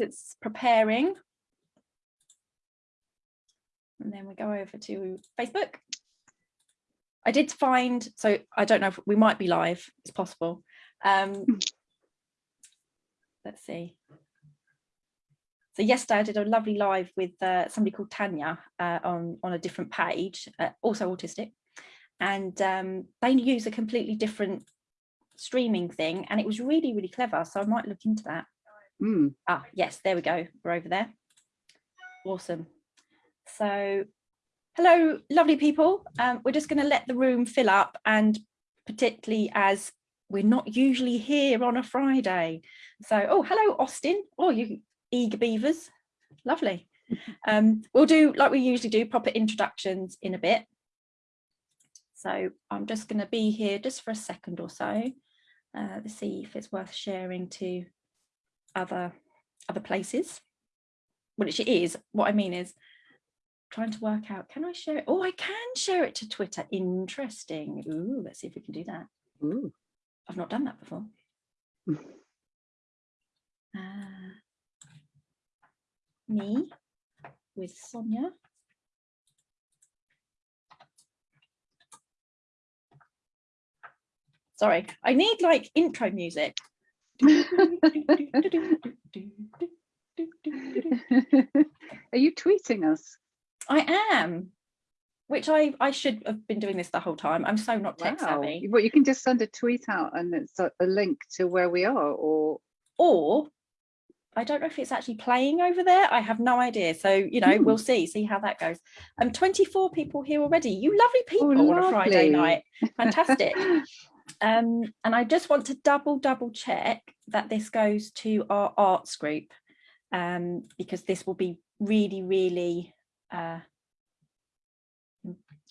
because it's preparing. And then we go over to Facebook. I did find, so I don't know if we might be live, it's possible. Um, let's see. So yesterday I did a lovely live with uh, somebody called Tanya uh, on, on a different page, uh, also autistic. And um, they use a completely different streaming thing and it was really, really clever. So I might look into that. Mm. Ah, yes, there we go. We're over there. Awesome. So hello, lovely people. Um, we're just going to let the room fill up and particularly as we're not usually here on a Friday. So, oh, hello, Austin. Oh, you eager beavers. Lovely. Um, we'll do like we usually do proper introductions in a bit. So I'm just going to be here just for a second or so uh, to see if it's worth sharing to other other places. Which it is. What I mean is trying to work out, can I share it? Oh, I can share it to Twitter. Interesting. Ooh, let's see if we can do that. Ooh. I've not done that before. Uh, me with Sonia. Sorry, I need like intro music. Are you tweeting us? I am, which I, I should have been doing this the whole time. I'm so not tech savvy. Well, you can just send a tweet out and it's a, a link to where we are or Or I don't know if it's actually playing over there. I have no idea. So, you know, Hmm. we'll see, see how that goes. Um, 24 people here already. You lovely people Oh, on a Friday night. Fantastic. um, and I just want to double, double check that this goes to our arts group um, because this will be really, really uh,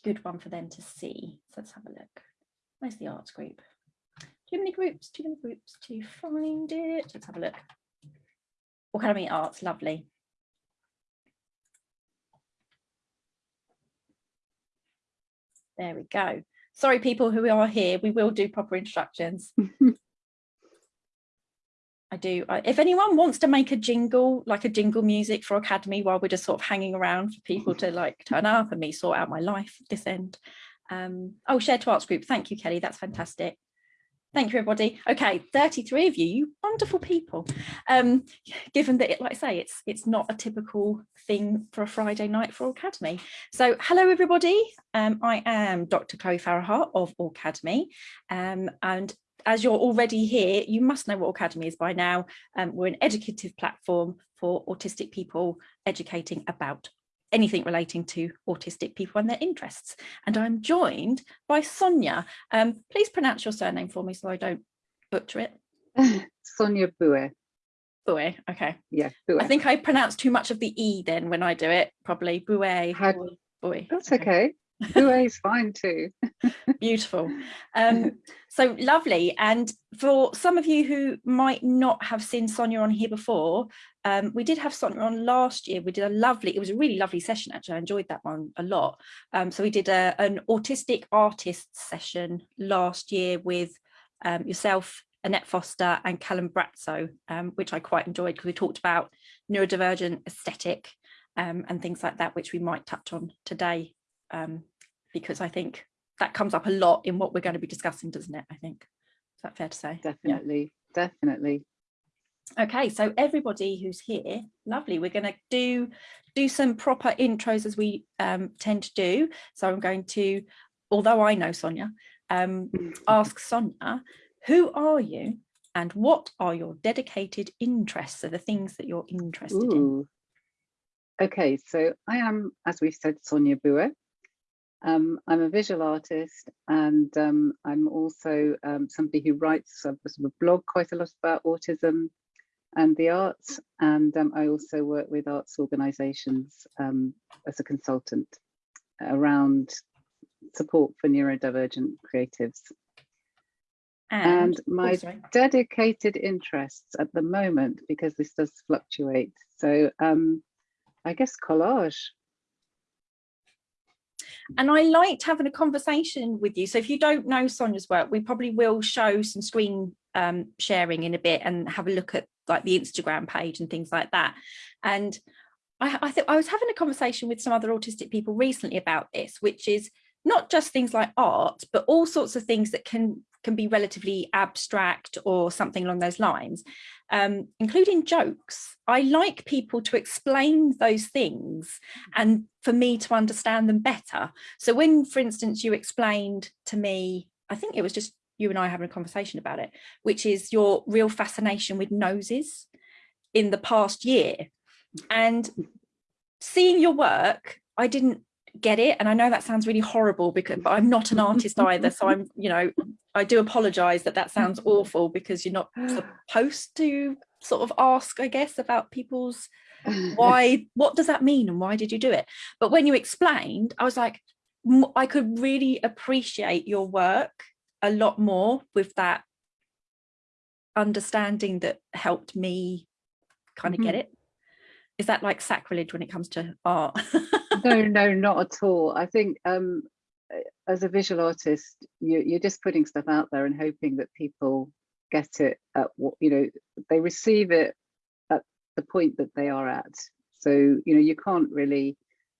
good one for them to see. So let's have a look. Where's the arts group? Too many groups, too many groups to find it. Let's have a look. Aucademy Arts, lovely. There we go. Sorry, people who are here, we will do proper instructions. I do. If anyone wants to make a jingle, like a jingle music for Aucademy while we're just sort of hanging around for people to like turn up and me sort out my life this end. Um, oh, share to arts group. Thank you, Kelly. That's fantastic. Thank you, everybody. Okay, 33 of you, you wonderful people. Um, given that, it, like I say, it's it's not a typical thing for a Friday night for Aucademy. So hello, everybody. Um, I am Dr. Chloe Farahar of Aucademy. Um, and as you're already here, you must know what Aucademy is by now. Um, we're an educative platform for autistic people educating about anything relating to autistic people and their interests. And I'm joined by Sonia. Um, please pronounce your surname for me so I don't butcher it. Sonia Boué. Bouet, okay. Yeah, Bue. I think I pronounce too much of the E then when I do it, probably. Bouet, How- Bouet. That's okay. Bue is fine too. Beautiful. Um, so lovely. And for some of you who might not have seen Sonia on here before, um, we did have Sonia on last year. We did a lovely, it was a really lovely session actually. I enjoyed that one a lot. Um, so we did a, an autistic artists session last year with um, yourself, Annette Foster and Callum Brazzo, um, which I quite enjoyed because we talked about neurodivergent aesthetic um, and things like that, which we might touch on today um, because I think that comes up a lot in what we're going to be discussing, doesn't it? I think. Is that fair to say? Yeah. Definitely, definitely. Okay, so everybody who's here, lovely. We're going to do do some proper intros as we um, tend to do. So I'm going to, although I know Sonia, um, ask Sonia, who are you and what are your dedicated interests? Are the things that you're interested in? Okay, so I am, as we've said, Sonia Boué. Um, I'm a visual artist and um, I'm also um, somebody who writes a, sort of blog quite a lot about autism and the arts. And um, I also work with arts organisations um, as a consultant around support for neurodivergent creatives. And oh, my sorry. dedicated interests at the moment, because this does fluctuate. So um, I guess collage. And I liked having a conversation with you. So if you don't know Sonia's work, we probably will show some screen um, sharing in a bit and have a look at like the Instagram page and things like that. And I, I I was having a conversation with some other autistic people recently about this, which is not just things like art, but all sorts of things that can can be relatively abstract or something along those lines, um, including jokes. I like people to explain those things and for me to understand them better. So when, for instance, you explained to me, I think it was just you and I having a conversation about it, which is your real fascination with noses in the past year. And seeing your work, I didn't get it and I know that sounds really horrible because but I'm not an artist either so I'm you know I do apologize that that sounds awful because you're not supposed to sort of ask I guess about people's why what does that mean and why did you do it but when you explained I was like I could really appreciate your work a lot more with that understanding that helped me kind of mm -hmm. get mm-hmm. it is that like sacrilege when it comes to art no, no, not at all. I think um, as a visual artist, you, you're just putting stuff out there and hoping that people get it at what, you know, they receive it at the point that they are at. So, you know, you can't really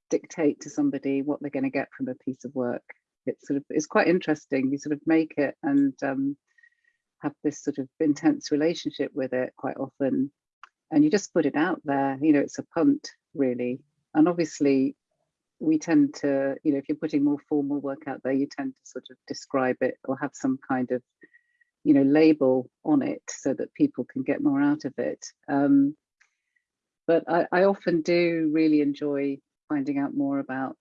dictate to somebody what they're going to get from a piece of work. It's sort of, it's quite interesting. You sort of make it and um, have this sort of intense relationship with it quite often. And you just put it out there, you know, it's a punt really. And obviously we tend to, you know, if you're putting more formal work out there, you tend to sort of describe it or have some kind of, you know, label on it so that people can get more out of it. Um, but I, I often do really enjoy finding out more about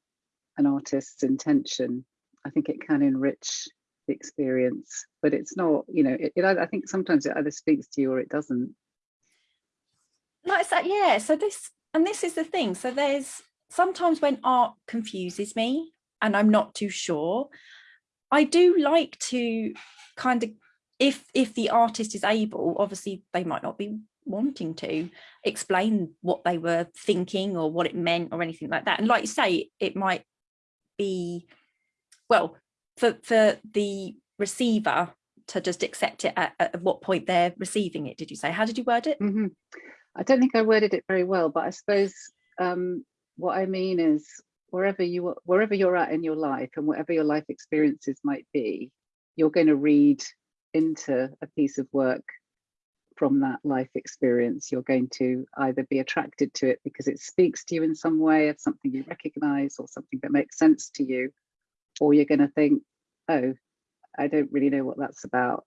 an artist's intention. I think it can enrich the experience, but it's not, you know, it, it, I think sometimes it either speaks to you or it doesn't. Like that, yeah. So this, and this is the thing. So there's sometimes when art confuses me and I'm not too sure, I do like to kind of, if if the artist is able, obviously they might not be wanting to explain what they were thinking or what it meant or anything like that. And like you say, it might be, well, for, for the receiver to just accept it at, at what point they're receiving it, did you say? How did you word it? Mm -hmm. I don't think I worded it very well, but I suppose um, what I mean is wherever you wherever you're at in your life and whatever your life experiences might be, you're going to read into a piece of work from that life experience. You're going to either be attracted to it because it speaks to you in some way of something you recognize or something that makes sense to you, or you're going to think, oh, I don't really know what that's about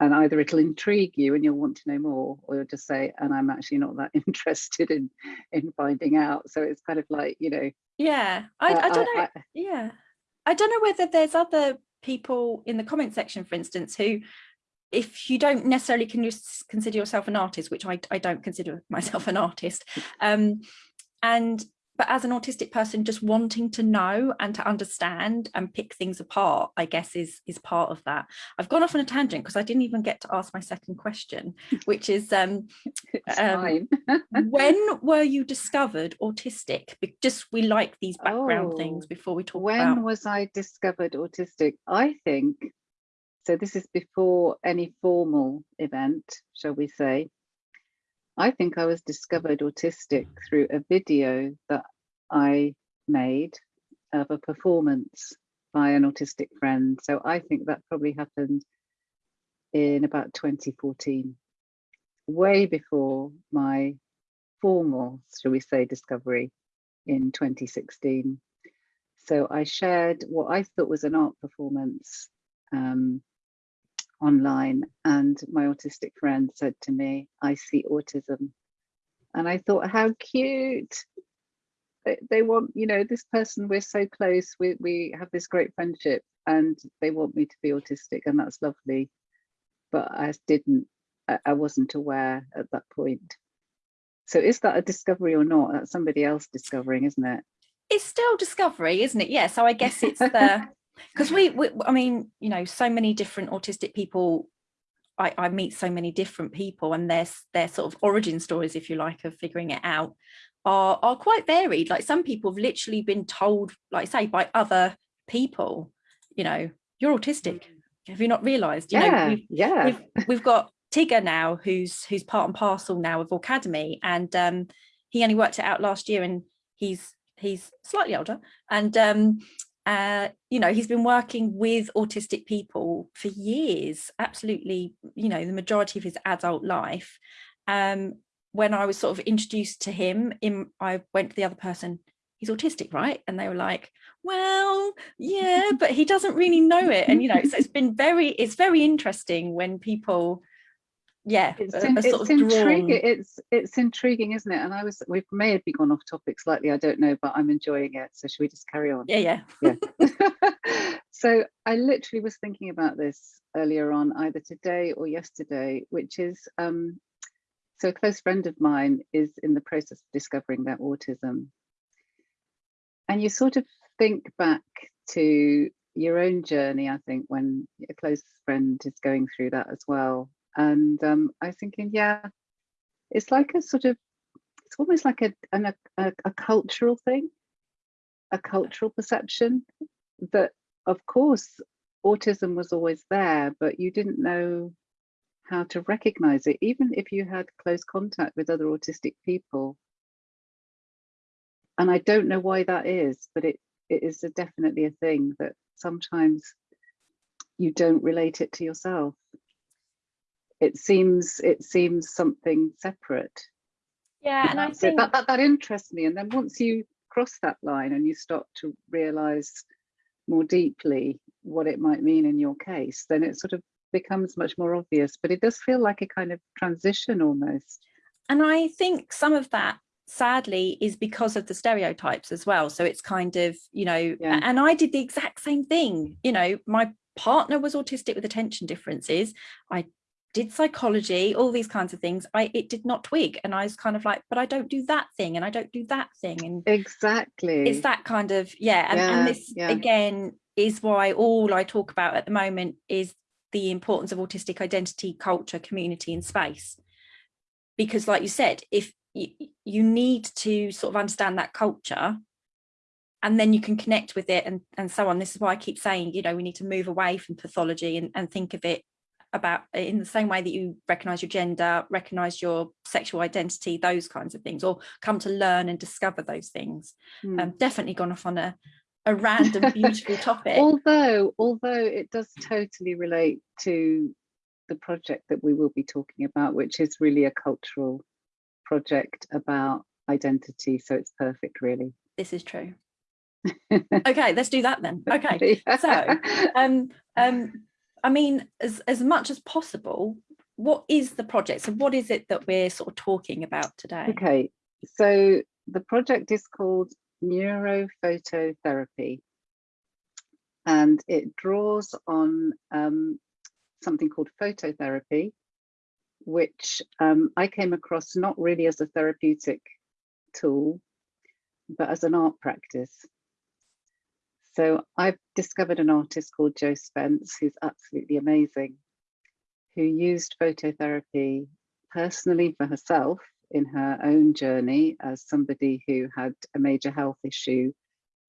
and either it'll intrigue you and you'll want to know more or you'll just say and i'm actually not that interested in in finding out. So it's kind of like you know yeah. I, uh, I don't know. I, I, yeah. I don't know whether there's other people in the comment section for instance who if you don't necessarily can you consider yourself an artist which i, I don't consider myself an artist um and but as an autistic person just wanting to know and to understand and pick things apart i guess is is part of that. I've gone off on a tangent because i didn't even get to ask my second question which is um, um when were you discovered autistic? Just we like these background oh, things before we talk when about... was i discovered autistic? I think so this is before any formal event shall we say I think I was discovered autistic through a video that I made of a performance by an autistic friend. So I think that probably happened in about 2014, way before my formal, shall we say, discovery in 2016. So I shared what I thought was an art performance um, online and my autistic friend said to me, I see autism. And I thought, how cute. They, they want, you know, this person, we're so close, we, we have this great friendship and they want me to be autistic and that's lovely. But I didn't, I, I wasn't aware at that point. So is that a discovery or not? That's somebody else discovering, isn't it? It's still discovery, isn't it? Yeah. So I guess it's the because we, we, I mean, you know, so many different autistic people, I, I meet so many different people and their, their sort of origin stories, if you like, of figuring it out are, are quite varied. Like some people have literally been told, like say, by other people, you know, you're autistic. Mm. Have you not realized? You yeah, know, we've, yeah. We've, we've got Tigger now, who's who's part and parcel now of Aucademy, and um, he only worked it out last year, and he's he's slightly older, and um, uh, you know, he's been working with autistic people for years, absolutely, you know, the majority of his adult life. Um, when I was sort of introduced to him, in, I went to the other person, he's autistic, right? And they were like, well, yeah, but he doesn't really know it. And, you know, so it's been very, it's very interesting when people yeah it's, in, it's intriguing it's it's intriguing isn't it? And i was we may have been gone off topic slightly i don't know but i'm enjoying it so should we just carry on? Yeah yeah. Yeah. So i literally was thinking about this earlier on either today or yesterday which is um so a close friend of mine is in the process of discovering their autism. And you sort of think back to your own journey i think when a close friend is going through that as well and um, I was thinking, yeah, it's like a sort of, it's almost like a, an, a, a cultural thing, a cultural perception that, of course, autism was always there, but you didn't know how to recognize it, even if you had close contact with other autistic people. And I don't know why that is, but it, it is a definitely a thing that sometimes you don't relate it to yourself it seems it seems something separate. Yeah and i think that, that that interests me. And then once you cross that line and you start to realize more deeply what it might mean in your case then it sort of becomes much more obvious. But it does feel like a kind of transition almost. And i think some of that sadly is because of the stereotypes as well. So it's kind of you know yeah. and i did the exact same thing. You know my partner was autistic with attention differences. I did psychology, all these kinds of things, I it did not twig. And I was kind of like, but I don't do that thing and I don't do that thing. And exactly. It's that kind of, yeah. And, yeah, and this yeah. again is why all I talk about at the moment is the importance of autistic identity, culture, community and space. Because like you said, if you, you need to sort of understand that culture and then you can connect with it and, and so on. This is why I keep saying, you know, we need to move away from pathology and, and think of it about in the same way that you recognize your gender recognize your sexual identity those kinds of things or come to learn and discover those things. Mm. um definitely gone off on a a random beautiful topic. Although although it does totally relate to the project that we will be talking about which is really a cultural project about identity so it's perfect really. This is true. Okay let's do that then. Okay so um um I mean, as, as much as possible, what is the project? So what is it that we're sort of talking about today? Okay, so the project is called Neurophototherapy and it draws on um, something called phototherapy, which um, I came across not really as a therapeutic tool, but as an art practice. So I've discovered an artist called Jo Spence, who's absolutely amazing, who used phototherapy personally for herself in her own journey as somebody who had a major health issue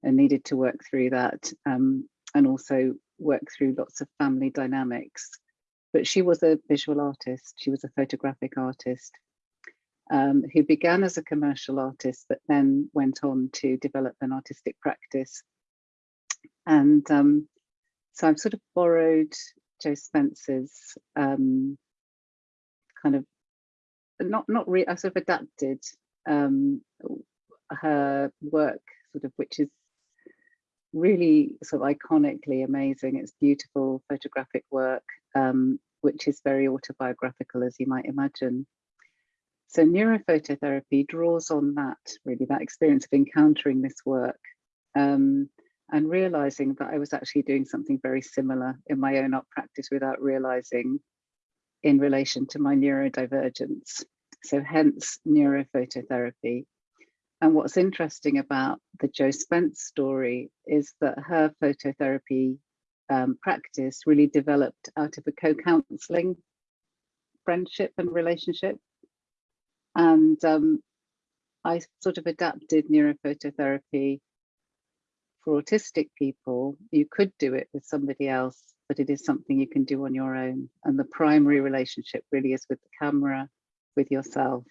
and needed to work through that um, and also work through lots of family dynamics. But she was a visual artist, she was a photographic artist um, who began as a commercial artist but then went on to develop an artistic practice and um, so I've sort of borrowed Jo Spence's um, kind of, not, not really, I sort of adapted um, her work, sort of, which is really sort of iconically amazing. It's beautiful photographic work, um, which is very autobiographical, as you might imagine. So neurophototherapy draws on that, really, that experience of encountering this work um, and realizing that I was actually doing something very similar in my own art practice without realizing in relation to my neurodivergence. So hence neurophototherapy. And what's interesting about the Jo Spence story is that her phototherapy um, practice really developed out of a co-counseling friendship and relationship. And um, I sort of adapted neurophototherapy for autistic people, you could do it with somebody else but it is something you can do on your own. And the primary relationship really is with the camera, with yourself,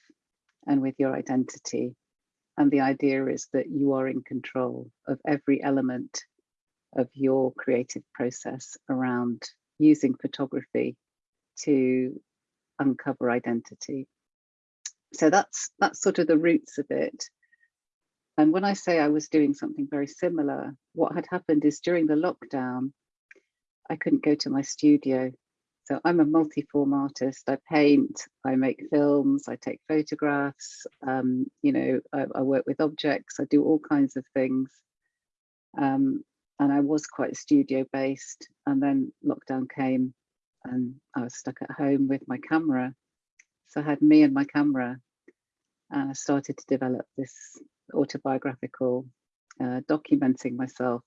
and with your identity. And the idea is that you are in control of every element of your creative process around using photography to uncover identity. So that's that's sort of the roots of it. And when I say I was doing something very similar, what had happened is during the lockdown, I couldn't go to my studio. So I'm a multi-form artist. I paint, I make films, I take photographs, um, you know, I, I, work with objects, I do all kinds of things. Um, and I was quite studio based. And then lockdown came and I was stuck at home with my camera. So I had me and my camera and I started to develop this autobiographical uh, documenting myself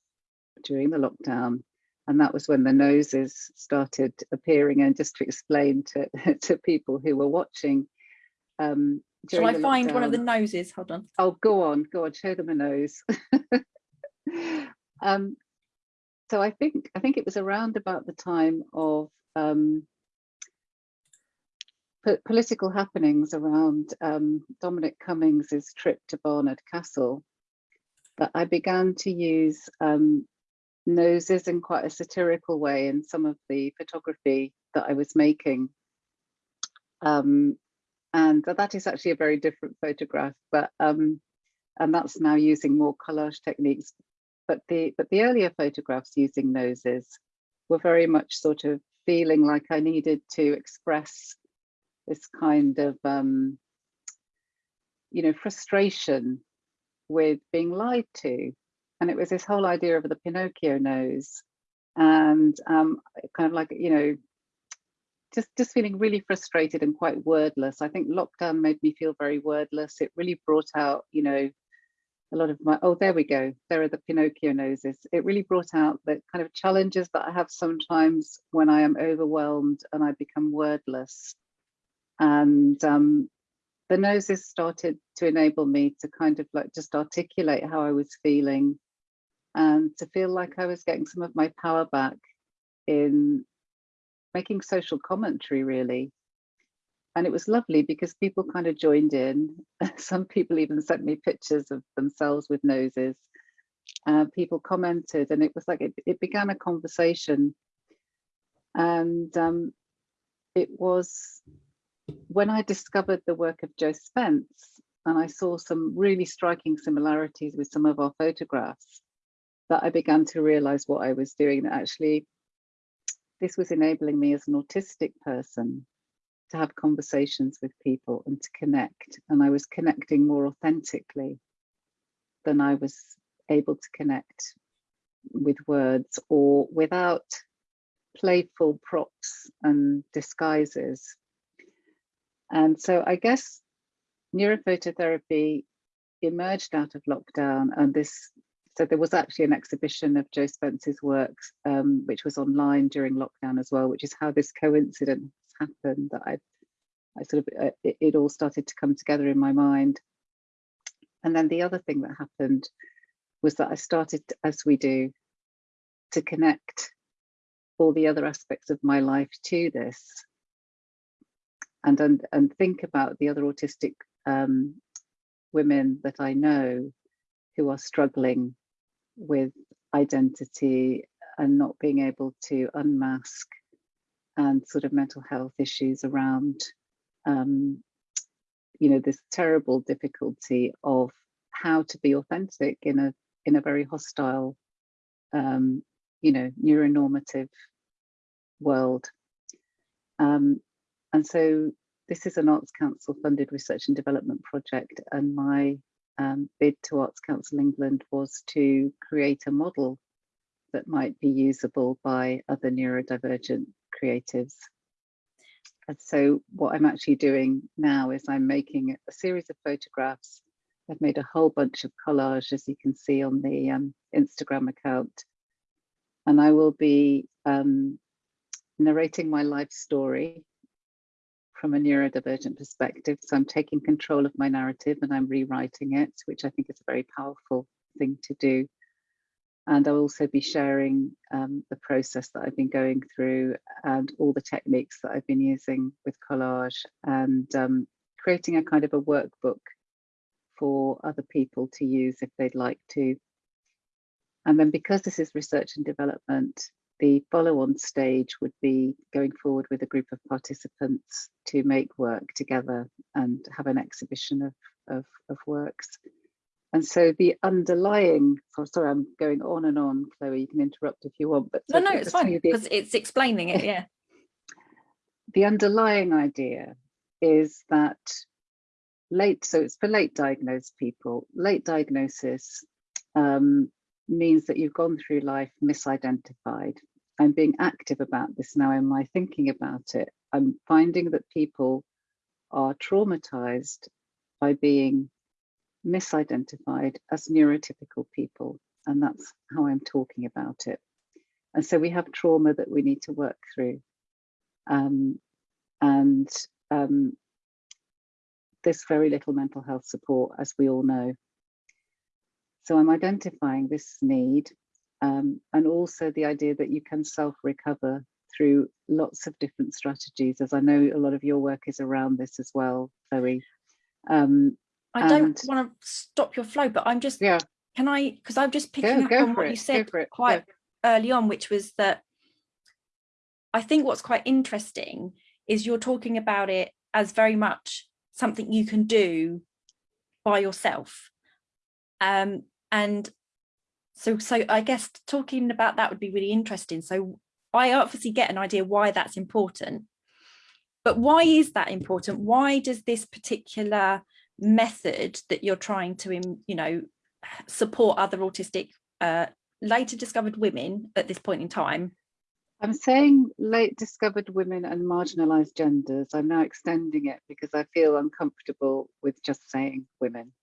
during the lockdown. And that was when the noses started appearing and just to explain to, to people who were watching um shall i find one of the noses? Hold on. Oh go on go on show them a nose. Um so i think i think it was around about the time of um political happenings around um, Dominic Cummings's trip to Barnard Castle that I began to use um, noses in quite a satirical way in some of the photography that I was making. Um, and that is actually a very different photograph, but um, and that's now using more collage techniques. But the but the earlier photographs using noses were very much sort of feeling like I needed to express this kind of um, you know frustration with being lied to and it was this whole idea of the Pinocchio nose and um, kind of like, you know, just, just feeling really frustrated and quite wordless. I think lockdown made me feel very wordless. It really brought out, you know, a lot of my, oh, there we go. There are the Pinocchio noses. It really brought out the kind of challenges that I have sometimes when I am overwhelmed and I become wordless. And um, the noses started to enable me to kind of like just articulate how I was feeling and to feel like I was getting some of my power back in making social commentary really. And it was lovely because people kind of joined in. Some people even sent me pictures of themselves with noses. Uh, people commented and it was like it, it began a conversation. And um, it was when I discovered the work of Jo Spence and I saw some really striking similarities with some of our photographs that I began to realize what I was doing, that actually this was enabling me as an autistic person to have conversations with people and to connect. And I was connecting more authentically than I was able to connect with words or without playful props and disguises. And so I guess neurophototherapy emerged out of lockdown and this so there was actually an exhibition of Jo Spence's works, um, which was online during lockdown as well, which is how this coincidence happened that I, I sort of, uh, it, it all started to come together in my mind. And then the other thing that happened was that I started, as we do, to connect all the other aspects of my life to this and and, and think about the other autistic um, women that I know who are struggling with identity and not being able to unmask and sort of mental health issues around um, you know this terrible difficulty of how to be authentic in a in a very hostile um, you know neuronormative world. Um, and so this is an Arts Council funded research and development project and my um, bid to Arts Council England was to create a model that might be usable by other neurodivergent creatives. And so what I'm actually doing now is I'm making a series of photographs. I've made a whole bunch of collage, as you can see on the um, Instagram account. And I will be um, narrating my life story from a neurodivergent perspective. So I'm taking control of my narrative and I'm rewriting it, which I think is a very powerful thing to do. and I'll also be sharing um, the process that I've been going through and all the techniques that I've been using with collage and um, creating a kind of a workbook for other people to use if they'd like to. And then because this is research and development, the follow-on stage would be going forward with a group of participants to make work together and have an exhibition of, of, of works. And so the underlying, so sorry, I'm going on and on, Chloe, you can interrupt if you want. but No, no, it's fine, because it's explaining it, yeah. the underlying idea is that late, so it's for late diagnosed people, late diagnosis um, means that you've gone through life misidentified. I'm being active about this now in my thinking about it. I'm finding that people are traumatized by being misidentified as neurotypical people. And that's how I'm talking about it. And so we have trauma that we need to work through. Um, and um, there's very little mental health support, as we all know. So I'm identifying this need um, and also the idea that you can self-recover through lots of different strategies, as I know a lot of your work is around this as well, Chloe. Um, I don't want to stop your flow, but I'm just, yeah. can I, because I'm just picking go, up on what it, you said quite go. early on, which was that I think what's quite interesting is you're talking about it as very much something you can do by yourself. Um, and so, so I guess talking about that would be really interesting. So I obviously get an idea why that's important, but why is that important? Why does this particular method that you're trying to, you know, support other autistic uh, later discovered women at this point in time? I'm saying late discovered women and marginalized genders. I'm now extending it because I feel uncomfortable with just saying women.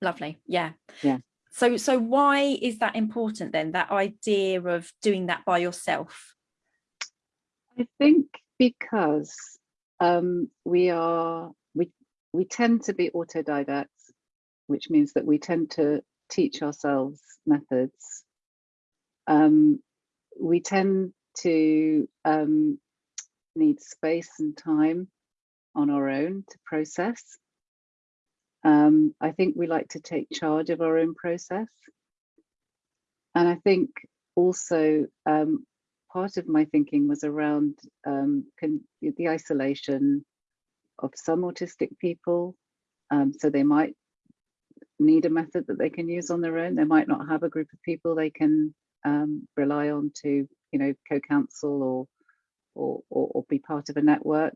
Lovely. Yeah. Yeah. So, so why is that important then, that idea of doing that by yourself? I think because um, we are we we tend to be autodidacts, which means that we tend to teach ourselves methods. Um, we tend to um, need space and time on our own to process. Um, I think we like to take charge of our own process. And I think also um, part of my thinking was around um, the isolation, of some autistic people. Um, so they might need a method that they can use on their own. They might not have a group of people they can um, rely on to, you know, co-counsel or, or, or, or, be part of a network.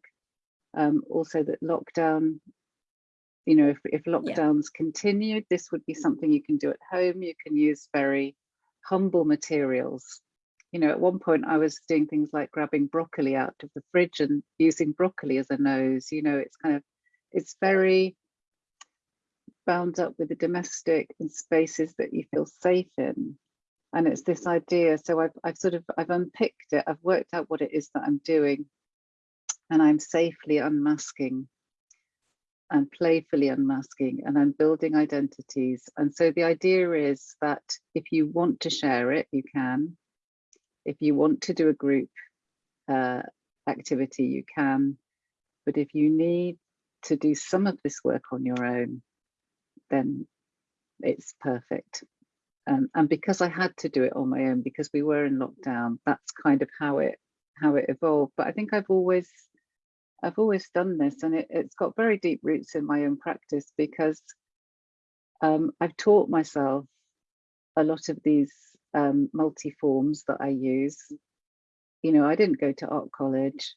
Um, also that lockdown, you know, if, if lockdowns yeah. continued, this would be mm-hmm. something you can do at home. You can use very humble materials you know, at one point I was doing things like grabbing broccoli out of the fridge and using broccoli as a nose, you know, it's kind of, it's very bound up with the domestic and spaces that you feel safe in. And it's this idea, so I've, I've sort of, I've unpicked it, I've worked out what it is that I'm doing and I'm safely unmasking and playfully unmasking and I'm building identities. And so the idea is that if you want to share it, you can, if you want to do a group uh, activity, you can. But if you need to do some of this work on your own, then it's perfect. Um, and because I had to do it on my own, because we were in lockdown, that's kind of how it how it evolved. But I think I've always I've always done this, and it, has got very deep roots in my own practice because um, I've taught myself a lot of these um, multi-forms that I use. You know, I didn't go to art college.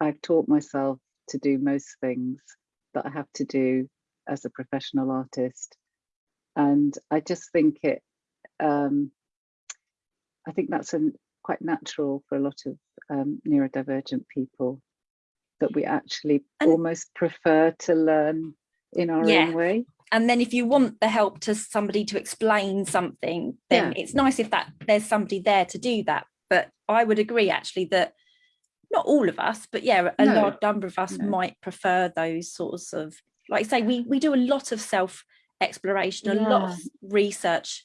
I've taught myself to do most things that I have to do as a professional artist. And I just think it, um, I think that's a, quite natural for a lot of um, neurodivergent people that we actually and almost prefer to learn in our yeah. own way and then if you want the help to somebody to explain something then yeah. it's nice if that there's somebody there to do that but i would agree actually that not all of us but yeah a no. large number of us no. might prefer those sorts of like I say we we do a lot of self exploration a lot of research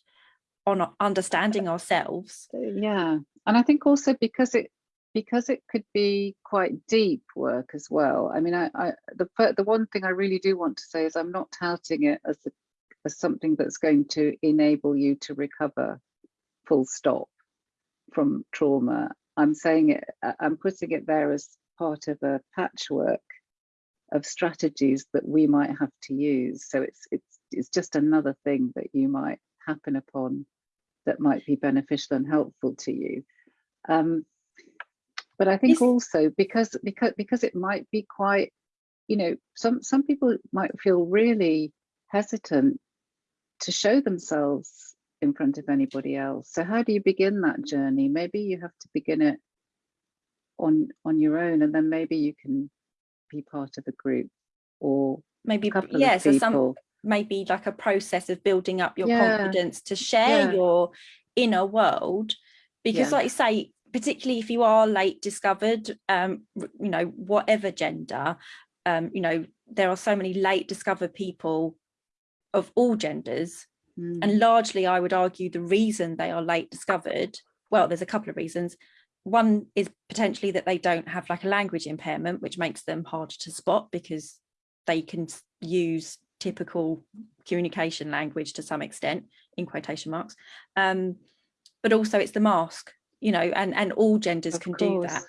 on understanding ourselves. Yeah, and I think also because it because it could be quite deep work as well. I mean, I, I the the one thing I really do want to say is I'm not touting it as a, as something that's going to enable you to recover full stop from trauma. I'm saying it, I'm putting it there as part of a patchwork of strategies that we might have to use. So it's it's it's just another thing that you might happen upon that might be beneficial and helpful to you. Um, but I think Yes. also because because because it might be quite, you know, some some people might feel really hesitant to show themselves in front of anybody else. So how do you begin that journey? Maybe you have to begin it on on your own, and then maybe you can be part of a group or Maybe a couple yeah, of so people. some maybe like a process of building up your Yeah. confidence to share Yeah. your inner world because Yeah. like you say particularly if you are late discovered um you know whatever gender um you know there are so many late discovered people of all genders Mm, and largely i would argue the reason they are late discovered well there's a couple of reasons. One is potentially that they don't have like a language impairment which makes them harder to spot because they can use typical communication language to some extent in quotation marks. Um but also it's the mask you know and and all genders of can do that.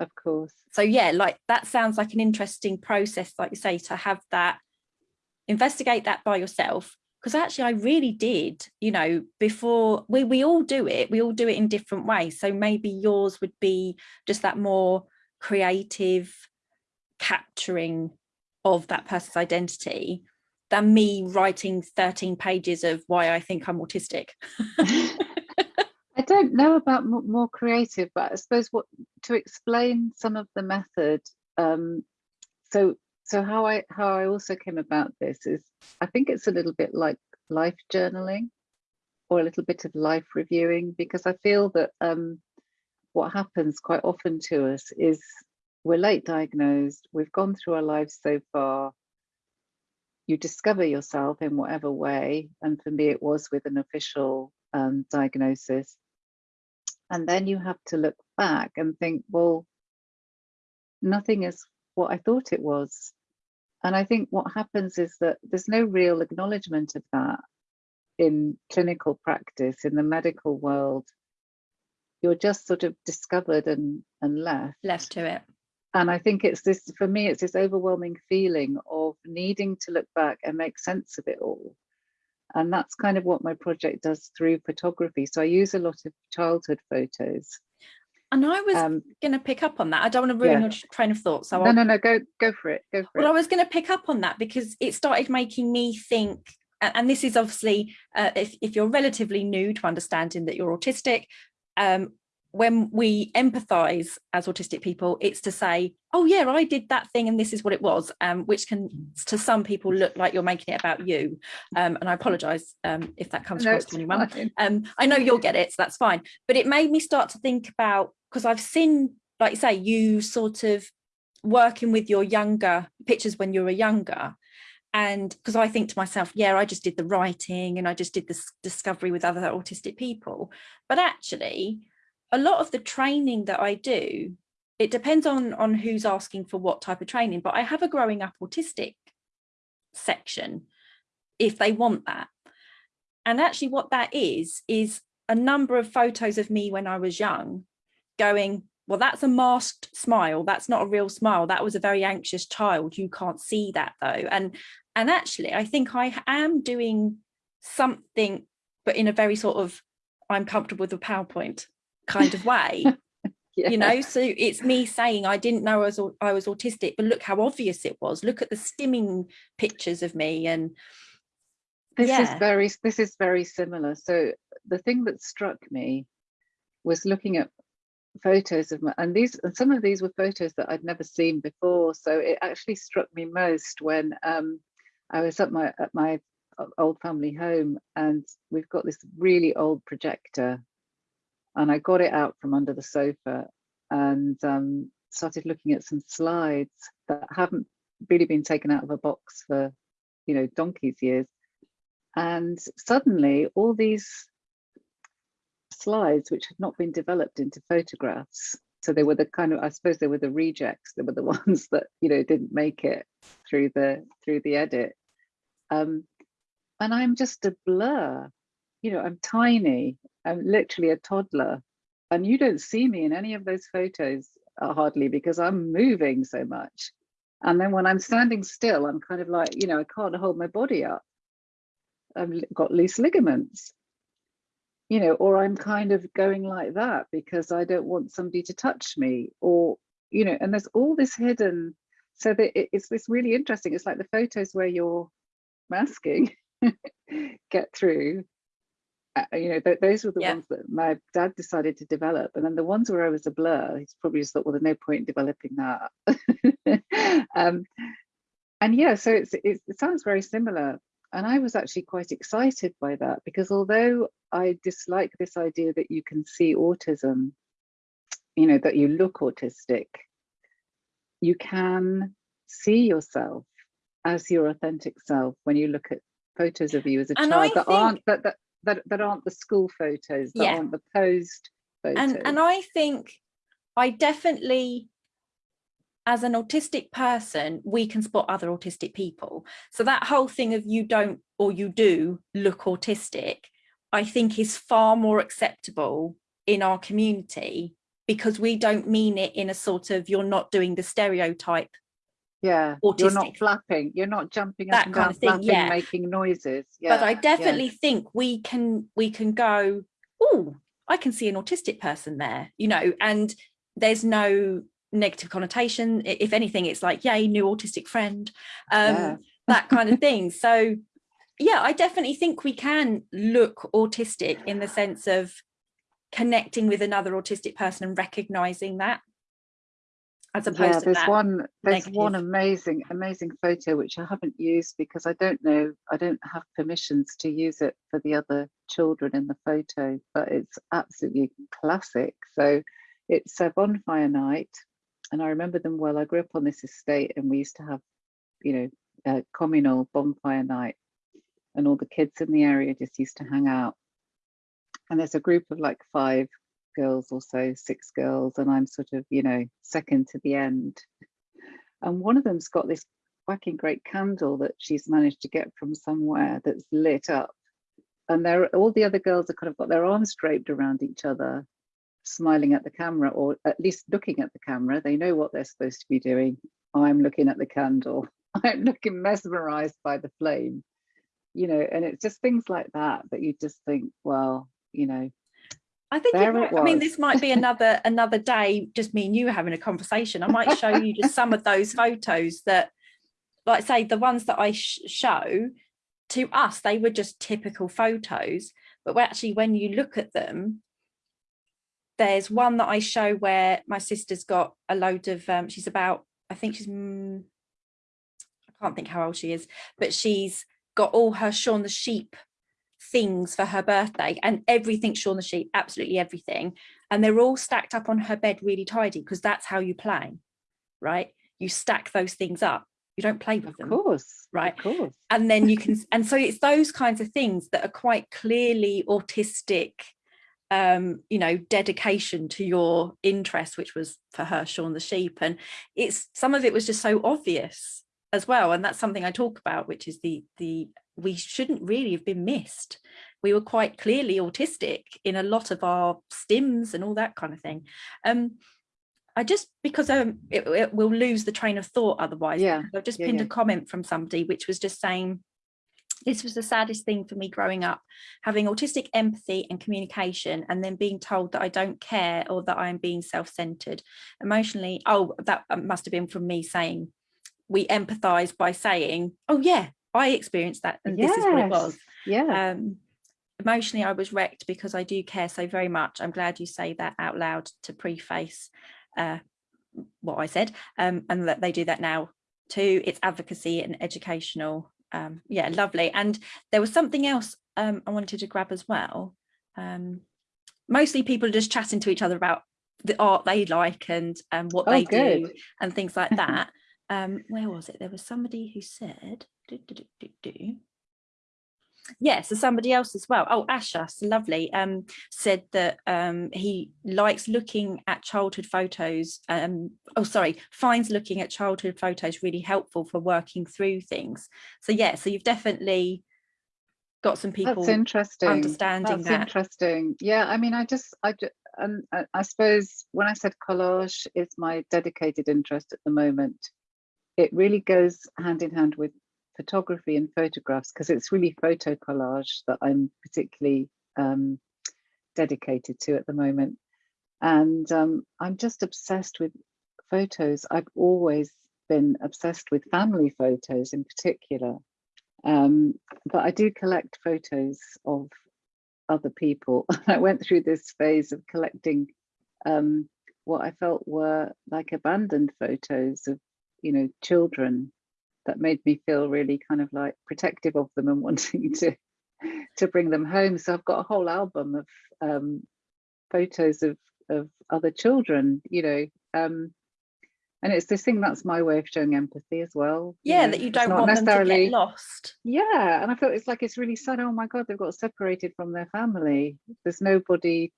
Of course. so yeah like that sounds like an interesting process like you say to have that investigate that by yourself. Because actually I really did you know before we we all do it we all do it in different ways. So maybe yours would be just that more creative capturing of that person's identity than me writing 13 pages of why I think I'm autistic don't know about more creative, but I suppose what to explain some of the method. Um, so so how I how I also came about this is I think it's a little bit like life journaling or a little bit of life reviewing because I feel that um, what happens quite often to us is we're late diagnosed, we've gone through our lives so far, you discover yourself in whatever way, and for me it was with an official um, diagnosis. And then you have to look back and think, well, nothing is what I thought it was. And I think what happens is that there's no real acknowledgement of that in clinical practice, in the medical world. You're just sort of discovered and, and left. left to it And I think it's this, for me, it's this overwhelming feeling of needing to look back and make sense of it all. And that's kind of what my project does through photography. So I use a lot of childhood photos. and I was Um, going to pick up on that I don't want to ruin Yeah. your train of thought so no, I'll no, no, go go for it. Go for Well, I was going to pick up on that because it started making me think, and this is obviously, uh, if, if you're relatively new to understanding that you're autistic, um, when we empathize as autistic people, it's to say, oh yeah, I did that thing and this is what it was, um, which can to some people look like you're making it about you. Um, and I apologize um, if that comes No, across to anyone. um i know you'll get it so that's fine. But it made me start to think about because i've seen like you say you sort of working with your younger pictures when you were younger. And because i think to myself yeah i just did the writing and i just did this discovery with other autistic people. But actually a lot of the training that i do it depends on on who's asking for what type of training but i have a growing up autistic section if they want that and actually what that is, is a number of photos of me when I was young going, well, that's a masked smile. That's not a real smile. That was a very anxious child. You can't see that though. And, and actually, I think I am doing something, but in a very sort of, I'm comfortable with a PowerPoint kind of way. Yeah. you know so it's me saying i didn't know I was, I was autistic but look how obvious it was look at the stimming pictures of me and this is very this is very similar so the thing that struck me was looking at photos of my and these and some of these were photos that i'd never seen before so it actually struck me most when um i was at my at my old family home and we've got this really old projector and i got it out from under the sofa and um started looking at some slides that haven't really been taken out of a box for you know donkey's years and suddenly all these slides which had not been developed into photographs. So they were the kind of, I suppose they were the rejects. They were the ones that, you know, didn't make it through the through the edit. Um, and I'm just a blur. You know, I'm tiny. I'm literally a toddler. And you don't see me in any of those photos uh, hardly because I'm moving so much. And then when I'm standing still, I'm kind of like, you know, I can't hold my body up. I've got loose ligaments, you know, or I'm kind of going like that because I don't want somebody to touch me or, you know, and there's all this hidden. So that it's this really interesting. It's like the photos where you're masking get through. Uh, you know, th those were the yeah. ones that my dad decided to develop. And then the ones where I was a blur, he's probably just thought, well, there's no point in developing that. um, and yeah, so it's, it's, it sounds very similar. And I was actually quite excited by that because although I dislike this idea that you can see autism, you know, that you look autistic, you can see yourself as your authentic self when you look at photos of you as a And child I that aren't that, that that that aren't the school photos, that Yeah. aren't the posed photos. and and I think I definitely as an autistic person we can spot other autistic people so that whole thing of you don't or you do look autistic I think is far more acceptable in our community because we don't mean it in a sort of you're not doing the stereotype yeah, you're not flapping, you're not jumping That up and kind down, of thing, flapping, yeah. making noises. Yeah, but I yeah. definitely think we can we can go oh I can see an autistic person there you know and there's no negative connotation if anything it's like yay new autistic friend um Yeah. that kind of thing so yeah I definitely think we can look autistic in the sense of connecting with another autistic person and recognizing that as opposed yeah, to there's that one there's one amazing amazing photo which I haven't used because I don't know I don't have permissions to use it for the other children in the photo but it's absolutely classic. So it's a bonfire night and I remember them well. I grew up on this estate and we used to have you know a communal bonfire night and all the kids in the area just used to hang out. And there's a group of like five girls or so, six girls, and I'm sort of, you know, second to the end. And one of them's got this fucking great candle that she's managed to get from somewhere that's lit up. And there all the other girls have kind of got their arms draped around each other, smiling at the camera, or at least looking at the camera. They know what they're supposed to be doing. I'm looking at the candle. I'm looking mesmerized by the flame. You know, and it's just things like that that you just think, well, you know, I think There might, I mean, this might be another another day, just me and you having a conversation. I might show you just some of those photos that, like say, the ones that I sh show to us, they were just typical photos. But actually, when you look at them, there's one that I show where my sister's got a load of, um, she's about, I think she's, mm, I can't think how old she is, but she's got all her Shaun the Sheep things for her birthday and everything Shaun the Sheep, absolutely everything. And they're all stacked up on her bed really tidy because that's how you play, right? You stack those things up. You don't play with them. of course, right. Of course. And then you can, and so it's those kinds of things that are quite clearly autistic, um, you know, dedication to your interest, which was for her, Shaun the Sheep. And it's some of it was just so obvious as well. And that's something I talk about, which is the the we shouldn't really have been missed. We were quite clearly autistic in a lot of our stims and all that kind of thing. Um, I just because um, it, it will lose the train of thought otherwise. Yeah, I've just yeah, pinned yeah. a comment from somebody which was just saying this was the saddest thing for me growing up, having autistic empathy and communication, and then being told that I don't care or that I'm being self-centered emotionally. Oh, that must have been from me saying we empathize by saying, oh yeah, I experienced that and this is what it was. Yeah. Um, emotionally, I was wrecked because I do care so very much. I'm glad you say that out loud to preface uh, what I said um, and that they do that now too. It's advocacy and educational. Um, yeah, lovely. And there was something else um, I wanted to grab as well. Um, mostly people are just chatting to each other about the art they like and um, what Oh, they do and things like that. Um, where was it? There was somebody who said, do, do, do, yeah, so somebody else as well. Oh, Asha, so lovely, um, said that um, he likes looking at childhood photos. Um, oh, sorry, finds looking at childhood photos really helpful for working through things. So yeah, so you've definitely got some people That's interesting. understanding That's that. interesting. Yeah, I mean, I just, I, ju- and I, I suppose when I said collage is my dedicated interest at the moment, it really goes hand in hand with photography and photographs because it's really photo collage that I'm particularly um, dedicated to at the moment. And um, I'm just obsessed with photos. I've always been obsessed with family photos in particular. Um, but I do collect photos of other people. I went through this phase of collecting um, what I felt were like abandoned photos of, you know, children that made me feel really kind of like protective of them and wanting to to bring them home. So I've got a whole album of um, photos of of other children, you know, um, and it's this thing that's my way of showing empathy as well. Yeah, know, that you don't want them to get lost. yeah, and I feel it's like it's really sad. Oh my God, they've got separated from their family. There's nobody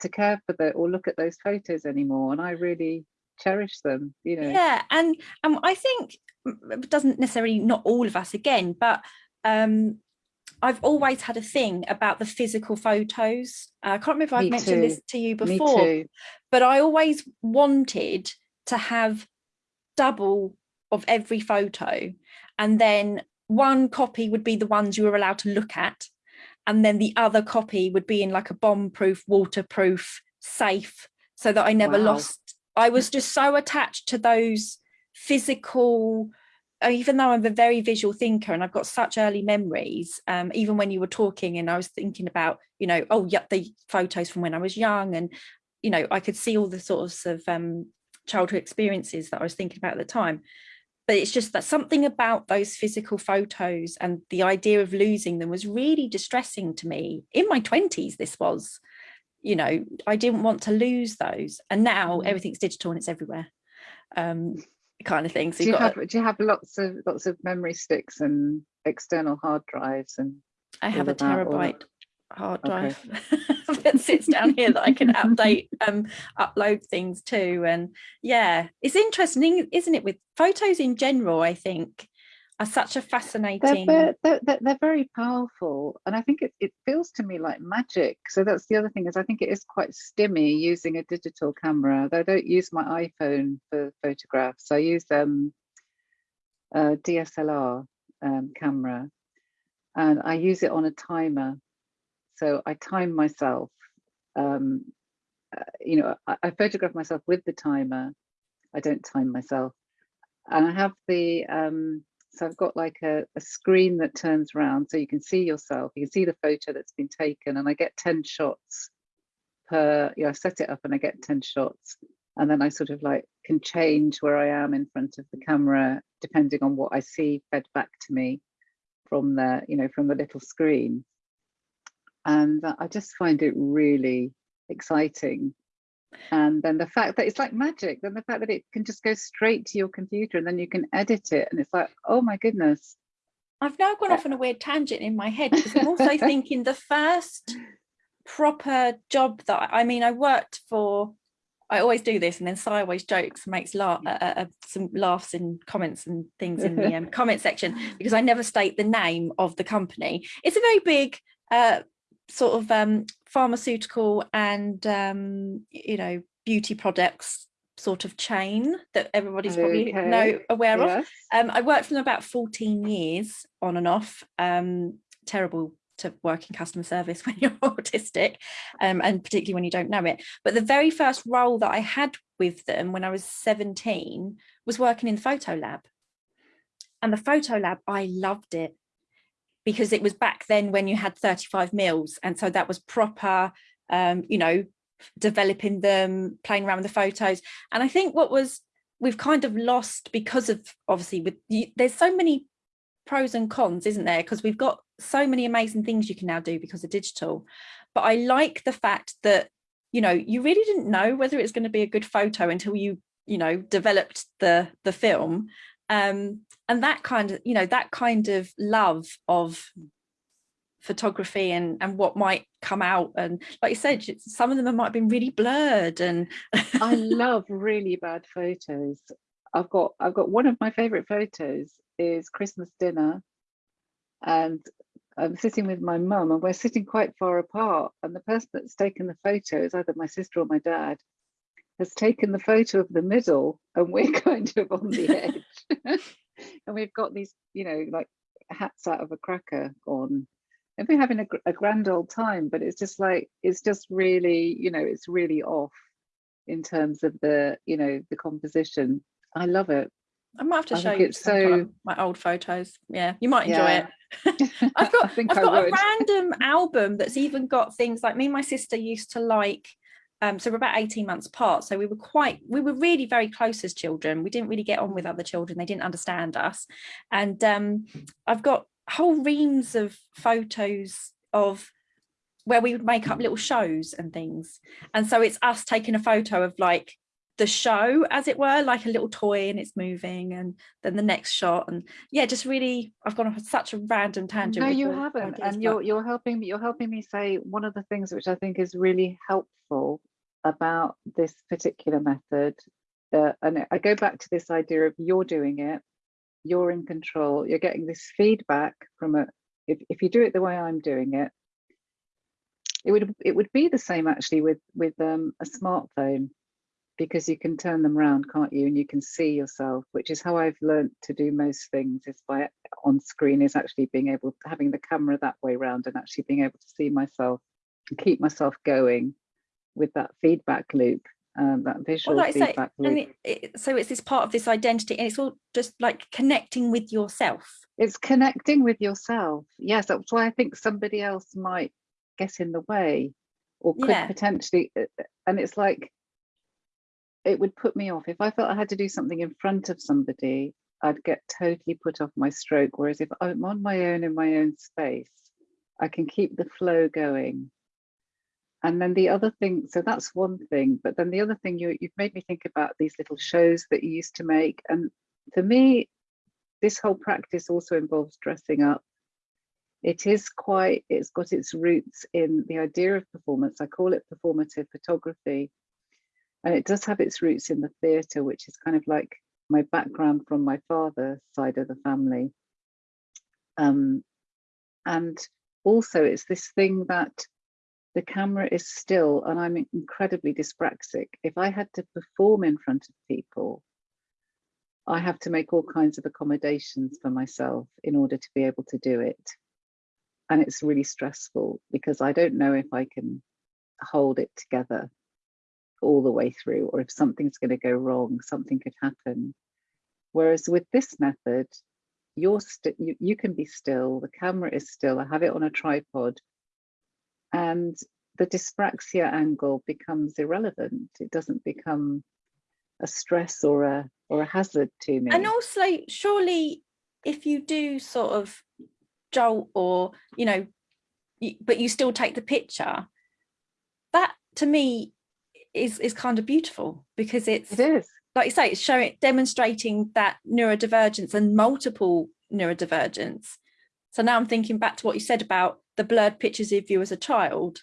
to care for that or look at those photos anymore. And I really cherish them, you know. Yeah, and um, I think it doesn't necessarily not all of us again, but um, I've always had a thing about the physical photos. Uh, I can't remember if I've Me mentioned this to you before, too. but I always wanted to have double of every photo and then one copy would be the ones you were allowed to look at and then the other copy would be in like a bomb proof waterproof safe so that I never Wow. lost I was just so attached to those physical uh, even though I'm a very visual thinker and I've got such early memories, um, even when you were talking and I was thinking about, you know, oh, yeah, the photos from when I was young and, you know, I could see all the sorts of um, childhood experiences that I was thinking about at the time. But it's just that something about those physical photos and the idea of losing them was really distressing to me. In my 20s, this was, you know, I didn't want to lose those. And now Mm. everything's digital and it's everywhere. Um, kind of thing. So Do you have do you have lots of lots of memory sticks and external hard drives and I have a of that, all that? terabyte hard Okay. drive that sits down here that I can update, um, upload things to. And yeah, it's interesting, isn't it? With photos in general, I think are such a fascinating. they're, they're, they're they're very powerful and i think it, it feels to me like magic. So that's the other thing is i think it is quite stimmy using a digital camera. I don't use my iphone for photographs i use um a dslr um, camera and i use it on a timer. So i time myself um uh, you know I, I photograph myself with the timer. I don't time myself. And i have the um so I've got like a, a screen that turns around so you can see yourself, you can see the photo that's been taken and I get 10 shots per, you know, I set it up and I get 10 shots and then I sort of like can change where I am in front of the camera depending on what I see fed back to me from the, you know, from the little screen. And I just find it really exciting. And then the fact that it's like magic, then the fact that it can just go straight to your computer and then you can edit it. And it's like, oh my goodness. I've now gone off on a weird tangent in my head because I'm also thinking the first proper job that I mean, I worked for. I always do this, and then Si always jokes, and makes laugh, uh, uh, some laughs and comments and things in the um, comment section because I never state the name of the company. It's a very big uh, sort of um, pharmaceutical and um, you know beauty products sort of chain that everybody's probably Okay, know aware of. Um, I worked for them about 14 years on and off. Um, terrible to work in customer service when you're autistic um, and particularly when you don't know it. But the very first role that I had with them when I was 17 was working in the photo lab. And the photo lab, I loved it because it was back then when you had 35 mils. And so that was proper, um, you know, developing them, playing around with the photos. And I think what was we've kind of lost because of obviously with there's so many pros and cons isn't there because we've got so many amazing things you can now do because of digital but I like the fact that you know you really didn't know whether it's going to be a good photo until you you know developed the the film um and that kind of you know that kind of love of photography and and what might come out and like you said some of them might have been really blurred and I love really bad photos. I've got I've got one of my favorite photos is Christmas dinner and I'm sitting with my mum and we're sitting quite far apart and the person that's taken the photo is either my sister or my dad has taken the photo of the middle and we're kind of on the edge and we've got these you know like hats out of a cracker on and we're having a, a grand old time but it's just like it's just really you know it's really off in terms of the you know the composition i love it I might have to I show you it's some kind so- of my old photos. Yeah, you might enjoy Yeah. it. I've got, I I got a random album that's even got things like me and my sister used to like. Um, so we're about 18 months apart. So we were quite, we were really very close as children. We didn't really get on with other children. They didn't understand us. And um, I've got whole reams of photos of where we would make up little shows and things. And so it's us taking a photo of like the show as it were like a little toy and it's moving and then the next shot and yeah just really i've gone off such a random tangent no you haven't and you're you're helping me you're helping me say one of the things which i think is really helpful about this particular method uh, and i go back to this idea of you're doing it you're in control you're getting this feedback from a if, if you do it the way i'm doing it it would it would be the same actually with with um, a smartphone because you can turn them around can't you? And you can see yourself which is how i've learned to do most things is by on screen is actually being able having the camera that way round and actually being able to see myself and keep myself going with that feedback loop um, that visual well, like I say, feedback loop and it, it, so it's this part of this identity and it's all just like connecting with yourself. It's connecting with yourself. Yes that's why i think somebody else might get in the way or could Yeah. potentially uh, and it's like it would put me off. If i felt i had to do something in front of somebody i'd get totally put off my stroke whereas if i'm on my own in my own space i can keep the flow going and then the other thing so that's one thing but then the other thing you, you've made me think about these little shows that you used to make. And for me this whole practice also involves dressing up. It is quite it's got its roots in the idea of performance. I call it performative photography. And it does have its roots in the theatre which is kind of like my background from my father's side of the family. Um, and also it's this thing that the camera is still and i'm incredibly dyspraxic. If i had to perform in front of people i have to make all kinds of accommodations for myself in order to be able to do it. And it's really stressful because I don't know if I can hold it together all the way through or if something's going to go wrong something could happen. Whereas with this method you're you, you can be still the camera is still I have it on a tripod and the dyspraxia angle becomes irrelevant. It doesn't become a stress or a or a hazard to me. And also surely if you do sort of jolt or you know but you still take the picture that to me is is kind of beautiful because it's it is. like you say it's showing demonstrating that neurodivergence and multiple neurodivergence. So now i'm thinking back to what you said about the blurred pictures of you as a child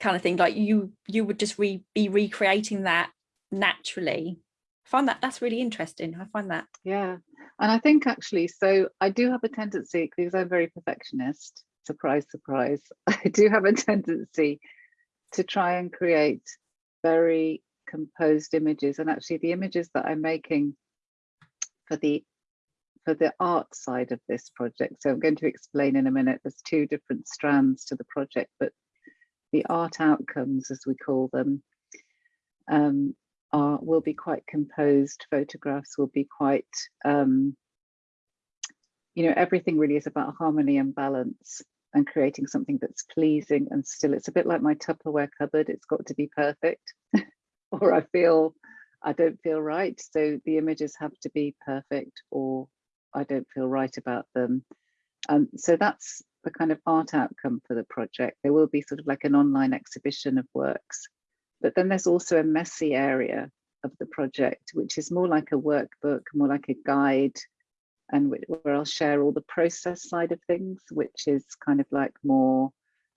kind of thing like you you would just re, be recreating that naturally I find that that's really interesting i find that Yeah, and I think actually, so I do have a tendency because I'm very perfectionist. Surprise, surprise. I do have a tendency to try and create very composed images, and actually, the images that I'm making for the for the art side of this project. So I'm going to explain in a minute. There's two different strands to the project, but the art outcomes, as we call them, um, are will be quite composed photographs will be quite um you know everything really is about harmony and balance and creating something that's pleasing and still it's a bit like my tupperware cupboard it's got to be perfect or i feel i don't feel right so the images have to be perfect or i don't feel right about them. Um so that's the kind of art outcome for the project. There will be sort of like an online exhibition of works but then there's also a messy area of the project, which is more like a workbook, more like a guide and where I'll share all the process side of things, which is kind of like more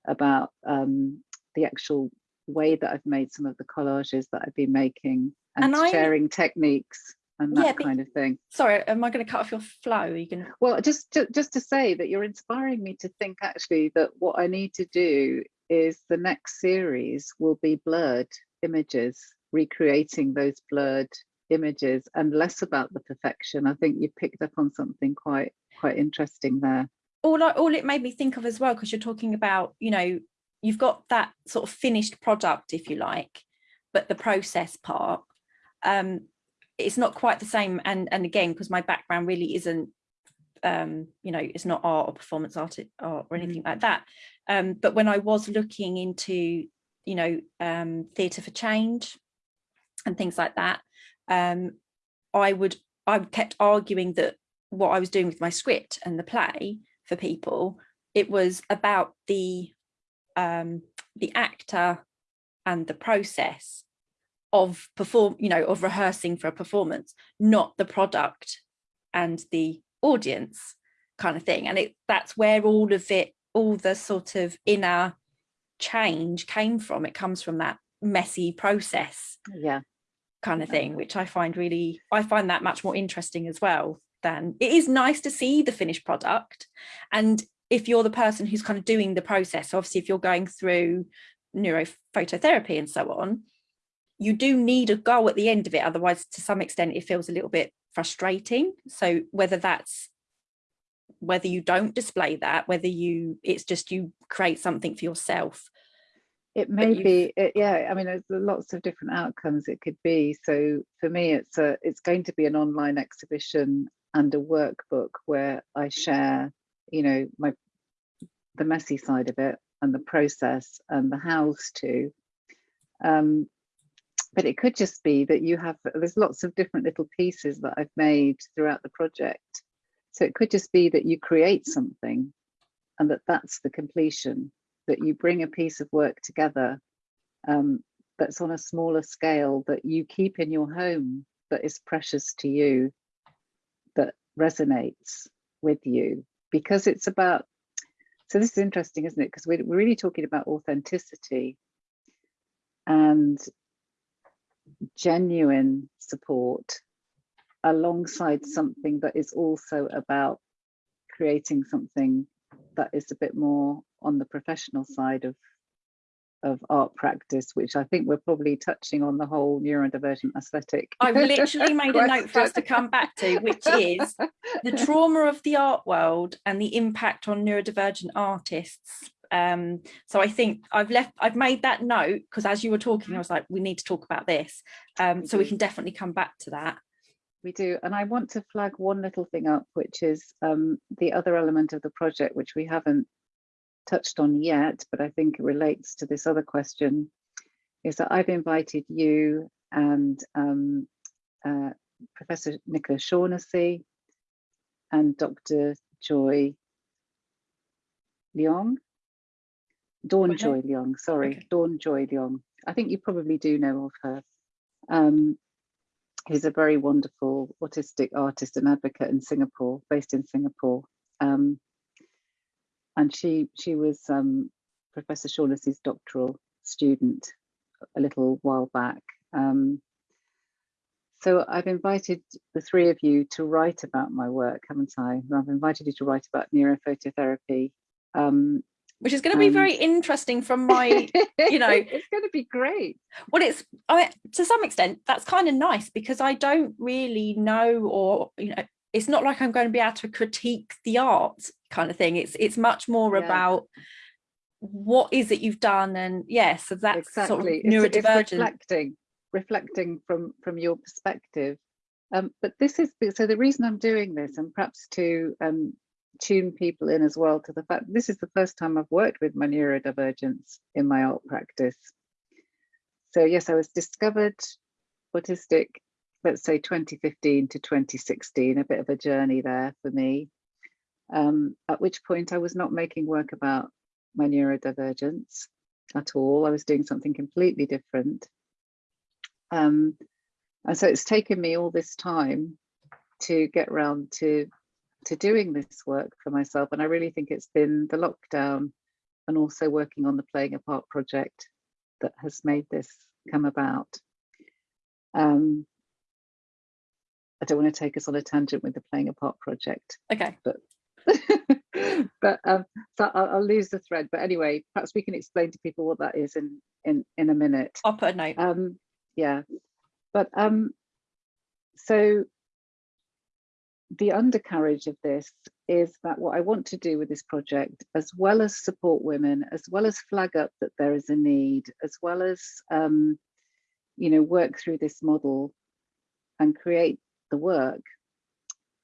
about um, the actual way that I've made some of the collages that I've been making and, And I- sharing techniques and that Yeah, kind of thing. Sorry, am I going to cut off your flow? Are you going to? Well, just to, just to say that you're inspiring me to think actually that what I need to do is the next series will be blurred images, recreating those blurred images and less about the perfection. I think you picked up on something quite quite interesting there. all I, all it made me think of as well because you're talking about you know you've got that sort of finished product if you like but the process part um it's not quite the same and and again because my background really isn't um you know it's not art or performance art, art or anything like that. Um but when I was looking into you know um theatre for change and things like that um I would I kept arguing that what I was doing with my script and the play for people it was about the um the actor and the process of perform you know of rehearsing for a performance not the product and the audience kind of thing. And it that's where all of it all the sort of inner change came from. It comes from that messy process Yeah, kind of thing which i find really i find that much more interesting as well than it is nice to see the finished product. And if you're the person who's kind of doing the process obviously if you're going through neurophototherapy and so on you do need a goal at the end of it otherwise to some extent it feels a little bit frustrating so whether that's whether you don't display that whether you it's just you create something for yourself it may be. It, yeah, I mean, there's lots of different outcomes it could be. So for me, it's a it's going to be an online exhibition and a workbook where I share, you know, my the messy side of it and the process and the hows to. Um, but it could just be that you have there's lots of different little pieces that I've made throughout the project. So it could just be that you create something and that that's the completion, that you bring a piece of work together um, that's on a smaller scale that you keep in your home that is precious to you, that resonates with you. Because it's about so this is interesting isn't it? Because we're, we're really talking about authenticity. And genuine support alongside something that is also about creating something that is a bit more on the professional side of of art practice, which I think we're probably touching on the whole neurodivergent aesthetic. I've literally made a note for us to come back to, which is the trauma of the art world and the impact on neurodivergent artists. Um, so I think I've left, I've made that note because as you were talking, I was like, we need to talk about this. Um, so we Mhm. can definitely come back to that. We do, and I want to flag one little thing up, which is um, the other element of the project, which we haven't touched on yet, but I think it relates to this other question, is that I've invited you and um, uh, Professor Nicola Shaughnessy and Dr. Joy Leong, Dawn. Joy Leong, sorry, Okay. Dawn Joy Leong. I think you probably do know of her. Um, who's a very wonderful autistic artist and advocate in Singapore, based in Singapore. Um, and she she was um, Professor Shaughnessy's doctoral student a little while back. Um, so I've invited the three of you to write about my work, haven't I? I've invited you to write about neurophototherapy. Um, Which is going to be very interesting from my, you know, it's going to be great. well, it's, I mean, to some extent, that's kind of nice because I don't really know or, you know, it's not like I'm going to be able to critique the art kind of thing. It's it's much more Yeah. about what is it you've done and yeah, so that's exactly sort of It's- it's neurodivergent. reflecting reflecting from from your perspective um but this is so the reason i'm doing this and perhaps to um tune people in as well to the fact this is the first time i've worked with my neurodivergence in my art practice so yes i was discovered autistic let's say 2015 to 2016 a bit of a journey there for me um at which point i was not making work about my neurodivergence at all. I was doing something completely different. Um, and so it's taken me all this time to get around to to doing this work for myself. And I really think it's been the lockdown and also working on the Playing a Part project that has made this come about. Um, I don't want to take us on a tangent with the Playing a Part project, Okay. but but um, so I'll, I'll lose the thread. But anyway, perhaps we can explain to people what that is in in in a minute. I'll put a note. Um, yeah, but um, so the undercarriage of this is that what I want to do with this project, as well as support women, as well as flag up that there is a need, as well as um, you know work through this model and create the work,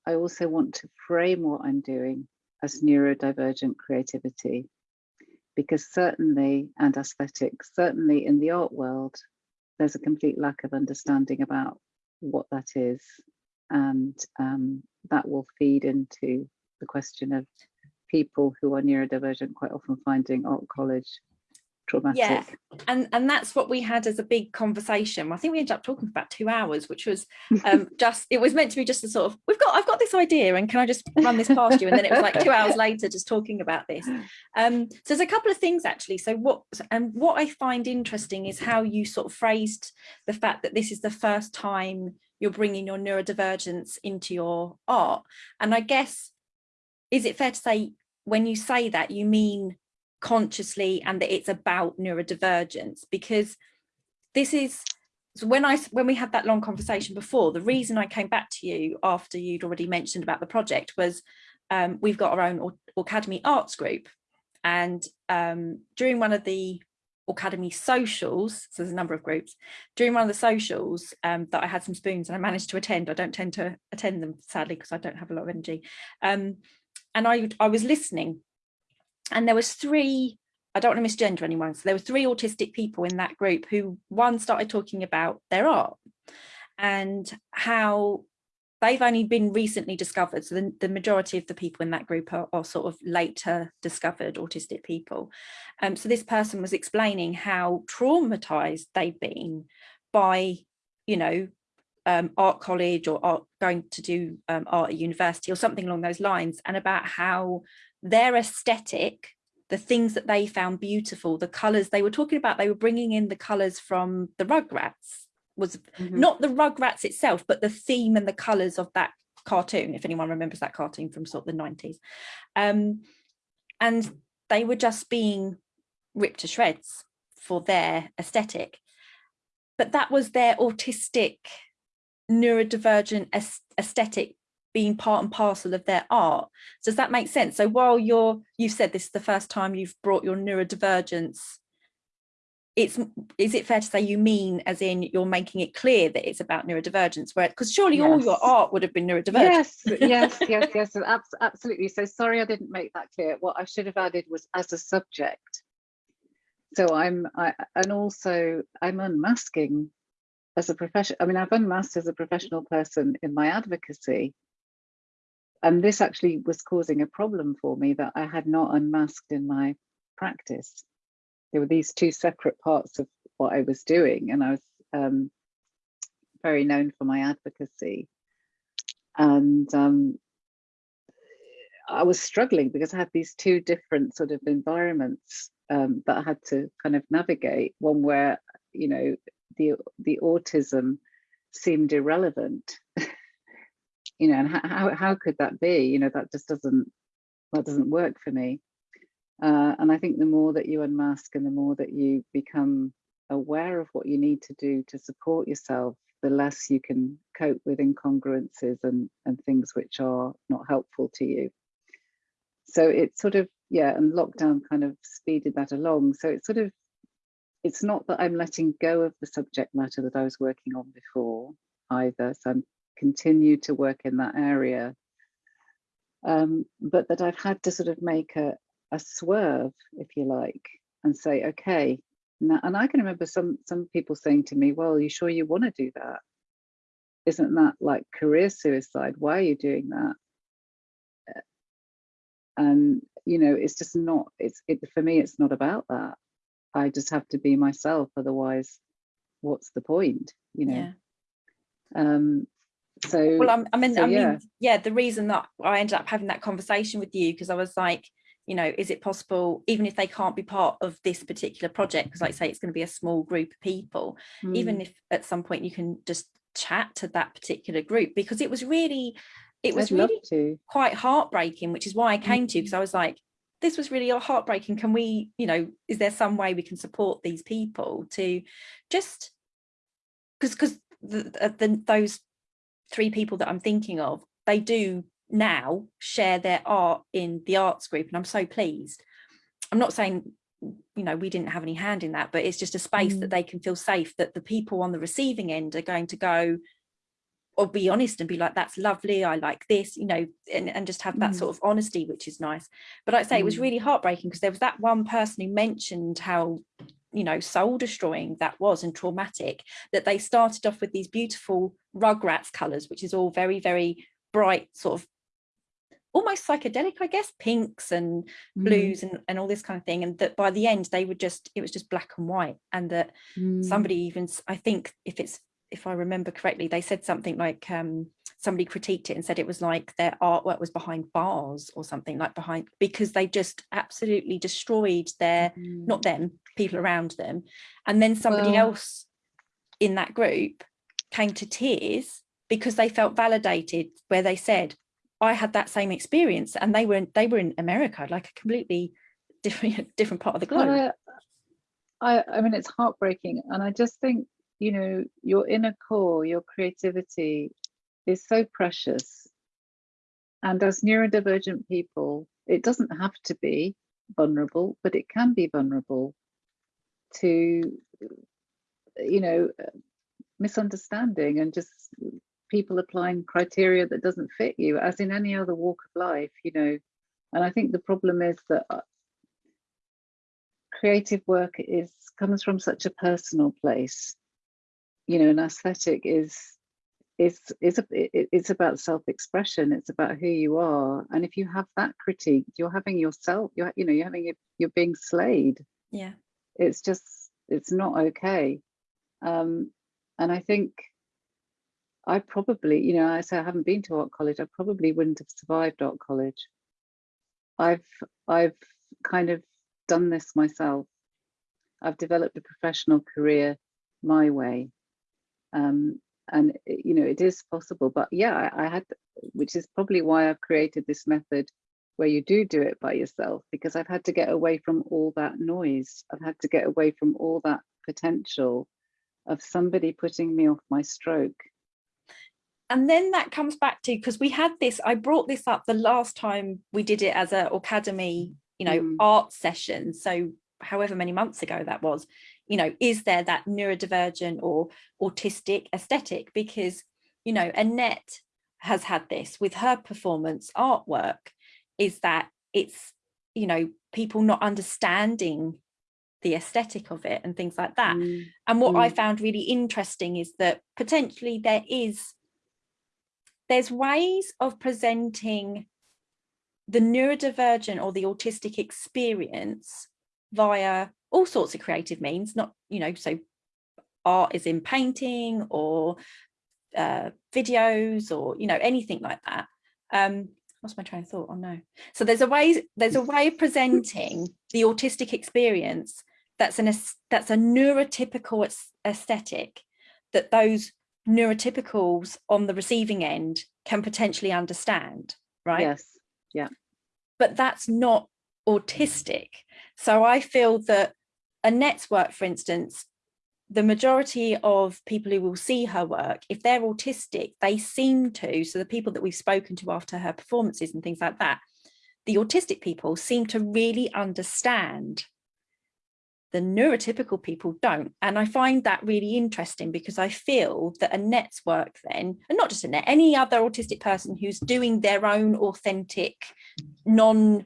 I also want to frame what I'm doing as neurodivergent creativity. Because certainly, and aesthetics, certainly in the art world, there's a complete lack of understanding about what that is. And um, that will feed into the question of people who are neurodivergent quite often finding art college traumatic. Yeah, and and that's what we had as a big conversation. I think we ended up talking for about two hours, which was um, just it was meant to be just a sort of we've got I've got this idea and can I just run this past you? And then it was like two hours later just talking about this. Um, so there's a couple of things actually. So what and what I find interesting is how you sort of phrased the fact that this is the first time you're bringing your neurodivergence into your art. And I guess is it fair to say when you say that you mean consciously and that it's about neurodivergence because this is so when I when we had that long conversation before the reason I came back to you after you'd already mentioned about the project was um, we've got our own Aucademy Arts group and um, during one of the Aucademy socials, so there's a number of groups, during one of the socials um, that I had some spoons and I managed to attend, I don't tend to attend them sadly because I don't have a lot of energy, um, and I, I was listening and there was three I don't want to misgender anyone. So there were three autistic people in that group who one started talking about their art and how they've only been recently discovered. So the, the majority of the people in that group are, are sort of later discovered autistic people. Um, so this person was explaining how traumatized they've been by, you know, um, art college or art, going to do um, art at university or something along those lines and about how their aesthetic the things that they found beautiful the colors they were talking about they were bringing in the colors from the rugrats was mm -hmm. not the rugrats itself but the theme and the colors of that cartoon if anyone remembers that cartoon from sort of the 90s um, and they were just being ripped to shreds for their aesthetic but that was their autistic neurodivergent aesthetic being part and parcel of their art. Does that make sense? So while you're, you've said this is the first time you've brought your neurodivergence, it's, is it fair to say you mean as in you're making it clear that it's about neurodivergence, where, because surely yes. all your art would have been neurodivergent. Yes, yes, yes, yes, absolutely. So sorry I didn't make that clear. What I should have added was as a subject. So I'm, I, and also I'm unmasking as a profession. I mean, I've unmasked as a professional person in my advocacy and this actually was causing a problem for me that I had not unmasked in my practice. There were these two separate parts of what I was doing, and I was um, very known for my advocacy. And um, I was struggling because I had these two different sort of environments um, that I had to kind of navigate. One where, you know, the the autism seemed irrelevant you know, and how, how could that be? You know, that just doesn't, that doesn't work for me. Uh, and I think the more that you unmask and the more that you become aware of what you need to do to support yourself, the less you can cope with incongruences and, and things which are not helpful to you. So it's sort of, yeah, and lockdown kind of speeded that along. So it's sort of, it's not that I'm letting go of the subject matter that I was working on before either. So I'm continue to work in that area. Um, but that I've had to sort of make a, a swerve, if you like, and say, okay, now, and I can remember some some people saying to me, well, you sure you want to do that? Isn't that like career suicide? Why are you doing that? And you know, it's just not, it's it for me, it's not about that. I just have to be myself, otherwise, what's the point, you know? Yeah. Um, so Well, I'm, I mean, so I mean, yeah. yeah. the reason that I ended up having that conversation with you because I was like, you know, is it possible, even if they can't be part of this particular project, because like I say, it's going to be a small group of people, even Mm, if at some point you can just chat to that particular group, because it was really, it was I'd really to. quite heartbreaking, which is why I came to you because I was like, this was really heartbreaking. Can we, you know, is there some way we can support these people to just because because the, the, the those three people that I'm thinking of, they do now share their art in the arts group, and I'm so pleased. I'm not saying you know we didn't have any hand in that, but it's just a space that Mm. they can feel safe that the people on the receiving end are going to go or be honest and be like that's lovely i like this you know and, and just have that Mm. sort of honesty which is nice but like i say it was Mm. really heartbreaking because there was that one person who mentioned how you know soul destroying that was and traumatic that they started off with these beautiful rugrats colors which is all very very bright sort of almost psychedelic i guess pinks and Mm, blues and, and all this kind of thing and that by the end they were just it was just black and white and that mm, somebody even I think if it's if i remember correctly they said something like um somebody critiqued it and said it was like their artwork was behind bars or something like behind because they just absolutely destroyed their mm. not them people around them and then somebody Well- else in that group came to tears because they felt validated where they said i had that same experience and they were in, they were in america like a completely different different part of the globe I, I, I mean, it's heartbreaking, and I just think you know your inner core, your creativity, is so precious. And as neurodivergent people, it doesn't have to be vulnerable, but it can be vulnerable to, you know, misunderstanding and just people applying criteria that doesn't fit you, as in any other walk of life, you know. And I think the problem is that uh, creative work is comes from such a personal place. You know an aesthetic is is is a, it- it's about self-expression it's about who you are. And if you have that critique you're having yourself you're you know you're having it you're being slayed. Yeah. It's just it's not okay. Um and i think i probably you know i say i haven't been to art college i probably wouldn't have survived art college i've i've kind of done this myself i've developed a professional career my way um and it- you know it is possible but yeah I, I had which is probably why i've created this method where you do do it by yourself because I've had to get away from all that noise. I've had to get away from all that potential of somebody putting me off my stroke. And then that comes back to because we had this i brought this up the last time we did it as a Aucademy you know Mm. art session so however many months ago that was you know is there that neurodivergent or autistic aesthetic because you know annette has had this with her performance artwork is that it's you know people not understanding the aesthetic of it and things like that Mm, and what I Mm. found really interesting is that potentially there is there's ways of presenting the neurodivergent or the autistic experience via all sorts of creative means, not, you know, so art is in painting or uh, videos or, you know, anything like that. Um, what's my train of thought? Oh no. So there's a way, there's a way of presenting the autistic experience that's an that's a neurotypical aesthetic that those neurotypicals on the receiving end can potentially understand, right? Yes. Yeah. But that's not autistic. So I feel that Annette's work, for instance, the majority of people who will see her work, if they're autistic, they seem to, so the people that we've spoken to after her performances and things like that, the autistic people seem to really understand the neurotypical people don't. And I find that really interesting because I feel that Annette's work then, and not just Annette, any other autistic person who's doing their own authentic, non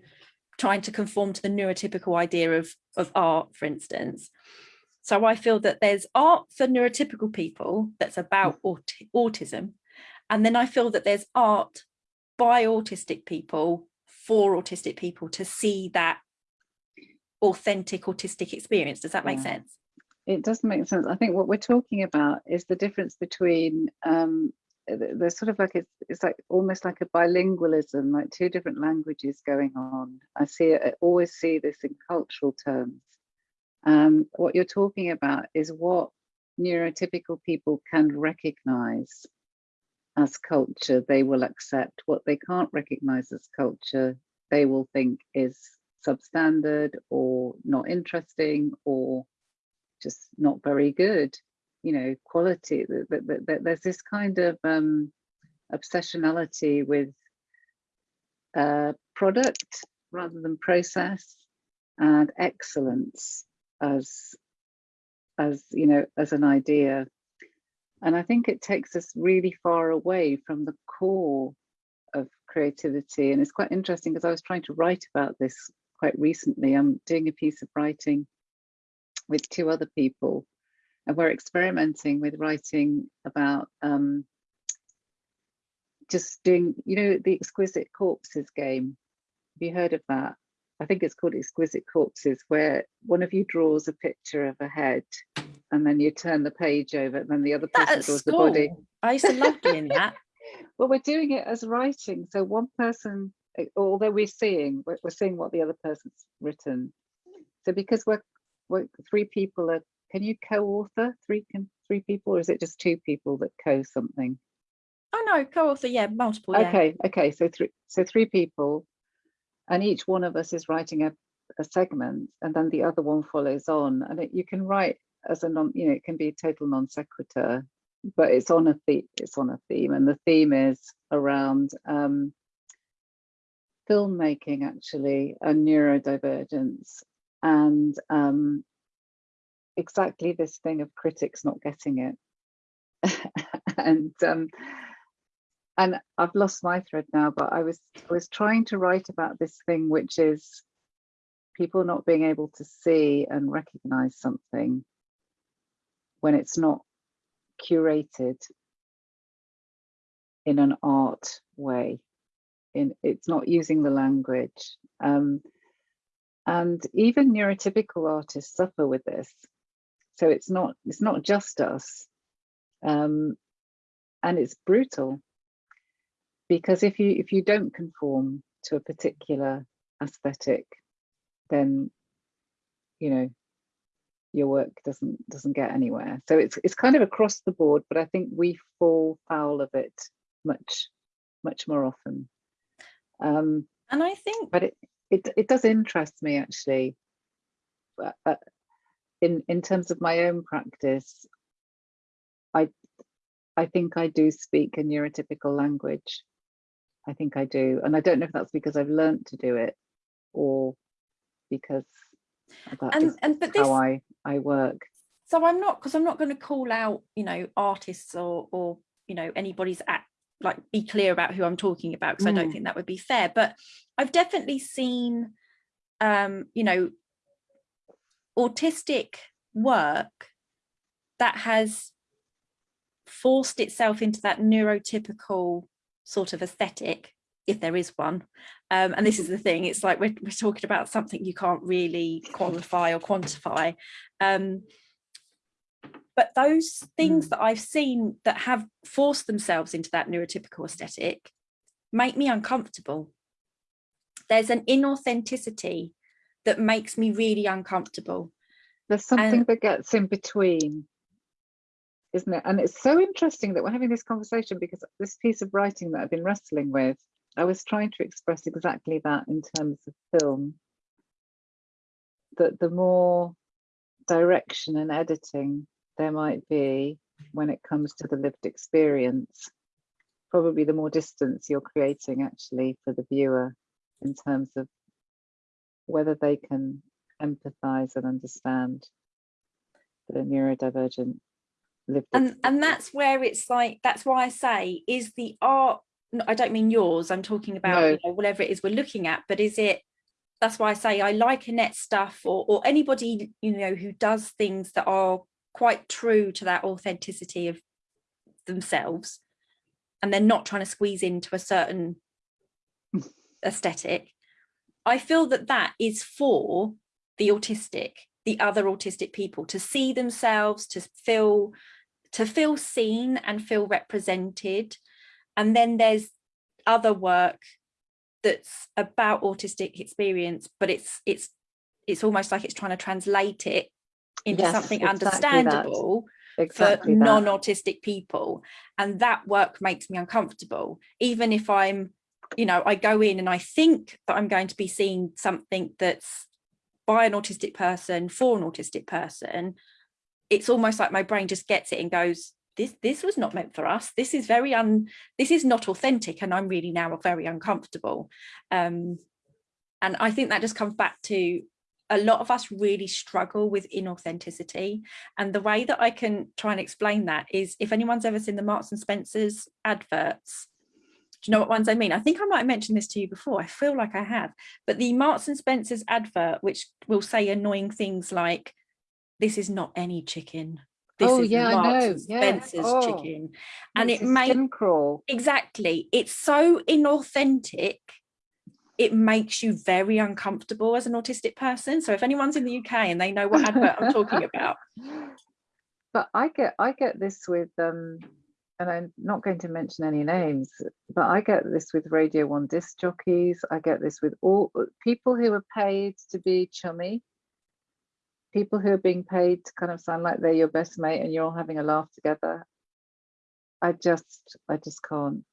trying to conform to the neurotypical idea of, of art, for instance. So I feel that there's art for neurotypical people that's about mm. aut- autism. And then I feel that there's art by autistic people for autistic people to see that authentic autistic experience. Does that make Yeah. sense? It does make sense. I think what we're talking about is the difference between um, th- there's sort of like it's, it's like almost like a bilingualism, like two different languages going on. I see it, I always see this in cultural terms. Um, what you're talking about is what neurotypical people can recognize as culture, they will accept. What they can't recognize as culture, they will think is substandard or not interesting or just not very good. You know quality there's this kind of um obsessionality with uh product rather than process and excellence as as you know as an idea. And i think it takes us really far away from the core of creativity. And it's quite interesting because i was trying to write about this quite recently. I'm doing a piece of writing with two other people and we're experimenting with writing about um, just doing, you know, the Exquisite Corpses game. Have you heard of that? I think it's called Exquisite Corpses, where one of you draws a picture of a head and then you turn the page over and then the other person draws school. the body. I used to love doing that. well, we're doing it as writing. So one person although we're seeing we're, we're seeing what the other person's written so because we're, we're three people are can you co-author three can three people or is it just two people that co something oh no co-author yeah multiple yeah. okay okay so three so three people and each one of us is writing a, a segment and then the other one follows on and it, you can write as a non you know it can be total non sequitur but it's on a theme it's on a theme and the theme is around um filmmaking actually and neurodivergence. And um, exactly this thing of critics not getting it. And um, and I've lost my thread now but I was I was trying to write about this thing which is people not being able to see and recognize something when it's not curated in an art way in it's not using the language. Um, and even neurotypical artists suffer with this. So it's not it's not just us. Um, and it's brutal. Because if you if you don't conform to a particular aesthetic then you know your work doesn't doesn't get anywhere. So it's it's kind of across the board but i think we fall foul of it much much more often um, and I think, but it, it, it does interest me actually. Uh, in in terms of my own practice, I I think I do speak a neurotypical language. I think I do, and I don't know if that's because I've learned to do it, or because and, and but this, how I I work. So I'm not because I'm not going to call out you know artists or or you know anybody's act like be clear about who I'm talking about because mm. I don't mm. think that would be fair. But I've definitely seen, um, you know, autistic work that has forced itself into that neurotypical sort of aesthetic if there is one um, and this is the thing it's like we're, we're talking about something you can't really qualify or quantify um, but those things mm. that I've seen that have forced themselves into that neurotypical aesthetic make me uncomfortable. There's an inauthenticity that makes me really uncomfortable. There's something and, that gets in between, isn't it? And it's so interesting that we're having this conversation because this piece of writing that I've been wrestling with, I was trying to express exactly that in terms of film. That the more direction and editing there might be when it comes to the lived experience probably the more distance you're creating actually for the viewer in terms of whether they can empathize and understand the neurodivergent lived and experience. and that's where it's like that's why i say is the art i don't mean yours i'm talking about no. you know, whatever it is we're looking at but is it that's why i say i like annette stuff or or anybody you know who does things that are quite true to that authenticity of themselves and they're not trying to squeeze into a certain aesthetic i feel that that is for the autistic the other autistic people to see themselves to feel to feel seen and feel represented. And then there's other work that's about autistic experience, but it's it's it's almost like it's trying to translate it into Yes, something exactly that. understandable Exactly for non-autistic people and that work makes me uncomfortable. Even if i'm you know i go in and i think that i'm going to be seeing something that's by an autistic person for an autistic person it's almost like my brain just gets it and goes this this was not meant for us. This is very un this is not authentic and i'm really now very uncomfortable. Um and i think that just comes back to a lot of us really struggle with inauthenticity and the way that I can try and explain that is if anyone's ever seen the Marks and Spencer's adverts do you know what ones I mean I think I might have mentioned this to you before I feel like I have but the Marks and Spencer's advert which will say annoying things like this is not any chicken this Oh, is yeah, I Marks know. and Yeah. Spencer's Oh. chicken and it may crawl. exactly it's so inauthentic it makes you very uncomfortable as an autistic person so if anyone's in the uk and they know what advert i'm talking about But I get I get this with um and I'm not going to mention any names, but I get this with Radio One disc jockeys. I get this with all people who are paid to be chummy, people who are being paid to kind of sound like they're your best mate and you're all having a laugh together. I just I just can't.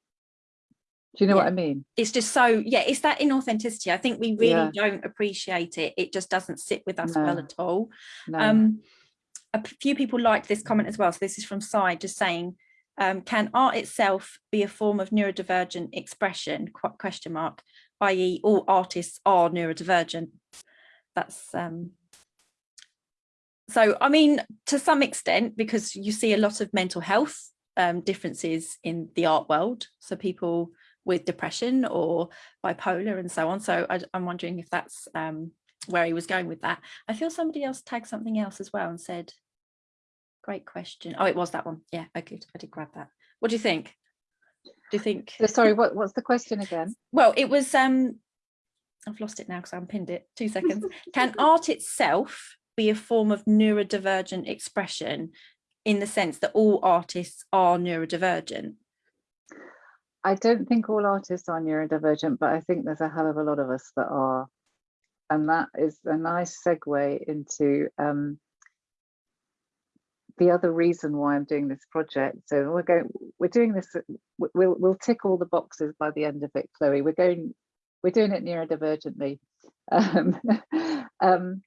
Do you know what I mean? it's just so yeah it's that inauthenticity. I think we really Yeah. don't appreciate it. It just doesn't sit with us well at all. No. um a few people liked this comment as well so this is from side just saying um, can art itself be a form of neurodivergent expression? Qu- question mark i.e all artists are neurodivergent. That's um so i mean to some extent because you see a lot of mental health um differences in the art world. So people with depression or bipolar and so on so I, i'm wondering if that's um where he was going with that. I feel somebody else tagged something else as well and said great question. Oh it was that one. Yeah okay i did grab that. What do you think? Do you think sorry, what, what's the question again? well it was um i've lost it now because i unpinned it. Two seconds. Can art itself be a form of neurodivergent expression in the sense that all artists are neurodivergent I don't think all artists are neurodivergent, but I think there's a hell of a lot of us that are. And that is a nice segue into um, the other reason why I'm doing this project. So we're going, we're doing this, we'll, we'll tick all the boxes by the end of it, Chloe. We're going, we're doing it neurodivergently. Um, um,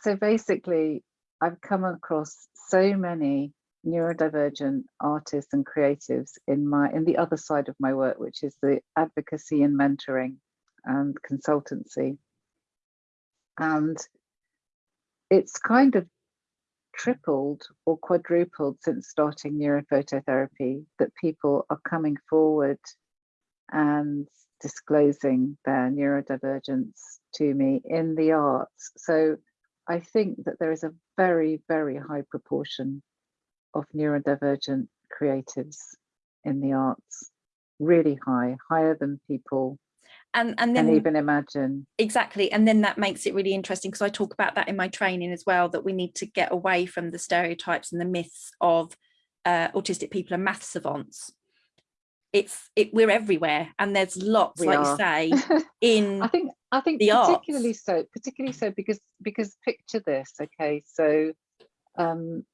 so basically, I've come across so many neurodivergent artists and creatives in my in the other side of my work which is the advocacy and mentoring and consultancy. And it's kind of tripled or quadrupled since starting neurophototherapy that people are coming forward and disclosing their neurodivergence to me in the arts. So i think that there is a very very high proportion of neurodivergent creatives in the arts really high higher than people and and then can even imagine exactly and then that makes it really interesting because i talk about that in my training as well that we need to get away from the stereotypes and the myths of uh, autistic people and math savants it's it we're everywhere and there's lots We like are. you say in I think I think the particularly arts. so, particularly so because because picture this, okay, so um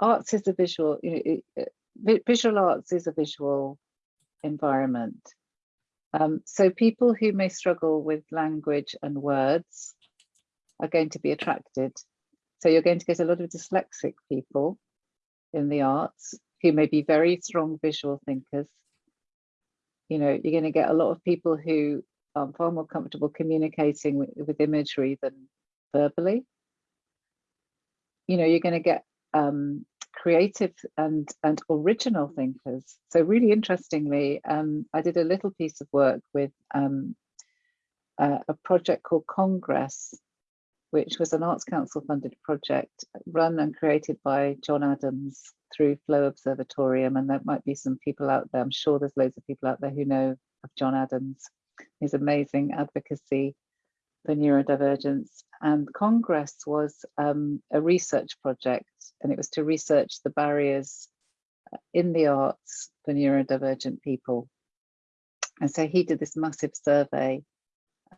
arts is a visual, you know, visual arts is a visual environment. Um, so people who may struggle with language and words are going to be attracted. So you're going to get a lot of dyslexic people in the arts who may be very strong visual thinkers you know you're going to get a lot of people who are far more comfortable communicating with, with imagery than verbally you know you're going to get um, creative and and original thinkers. So really interestingly um, i did a little piece of work with um, uh, a project called congress which was an arts council funded project run and created by Jon Adams through flow observatorium. And there might be some people out there i'm sure there's loads of people out there who know of Jon Adams. His amazing advocacy for neurodivergence. And congress was um, a research project and it was to research the barriers uh, in the arts for neurodivergent people. And so he did this massive survey,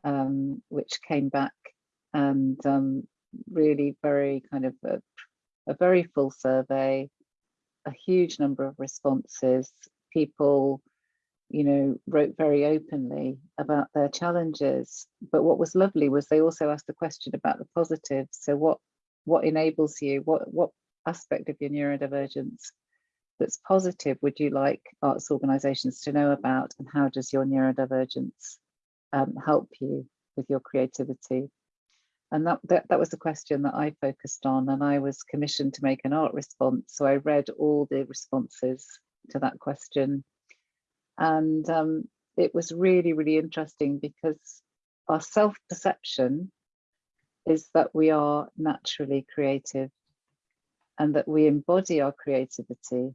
um, which came back and um, really very kind of a, a very full survey, a huge number of responses. People, you know, wrote very openly about their challenges. But what was lovely was they also asked the question about the positives. So what what enables you? What what aspect of your neurodivergence that's positive would you like arts organisations to know about and how does your neurodivergence um, help you with your creativity? And that, that, that was the question that I focused on and I was commissioned to make an art response. So I read all the responses to that question. And um, it was really, really interesting because our self-perception is that we are naturally creative and that we embody our creativity.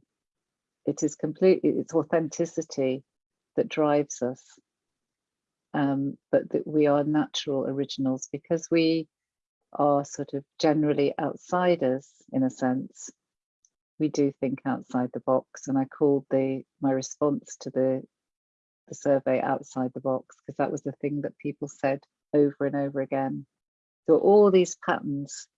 It is completely, it's authenticity that drives us um, but that we are natural originals because we are sort of generally outsiders in a sense. We do think outside the box, and I called the my response to the the survey outside the box because that was the thing that people said over and over again. So all these patterns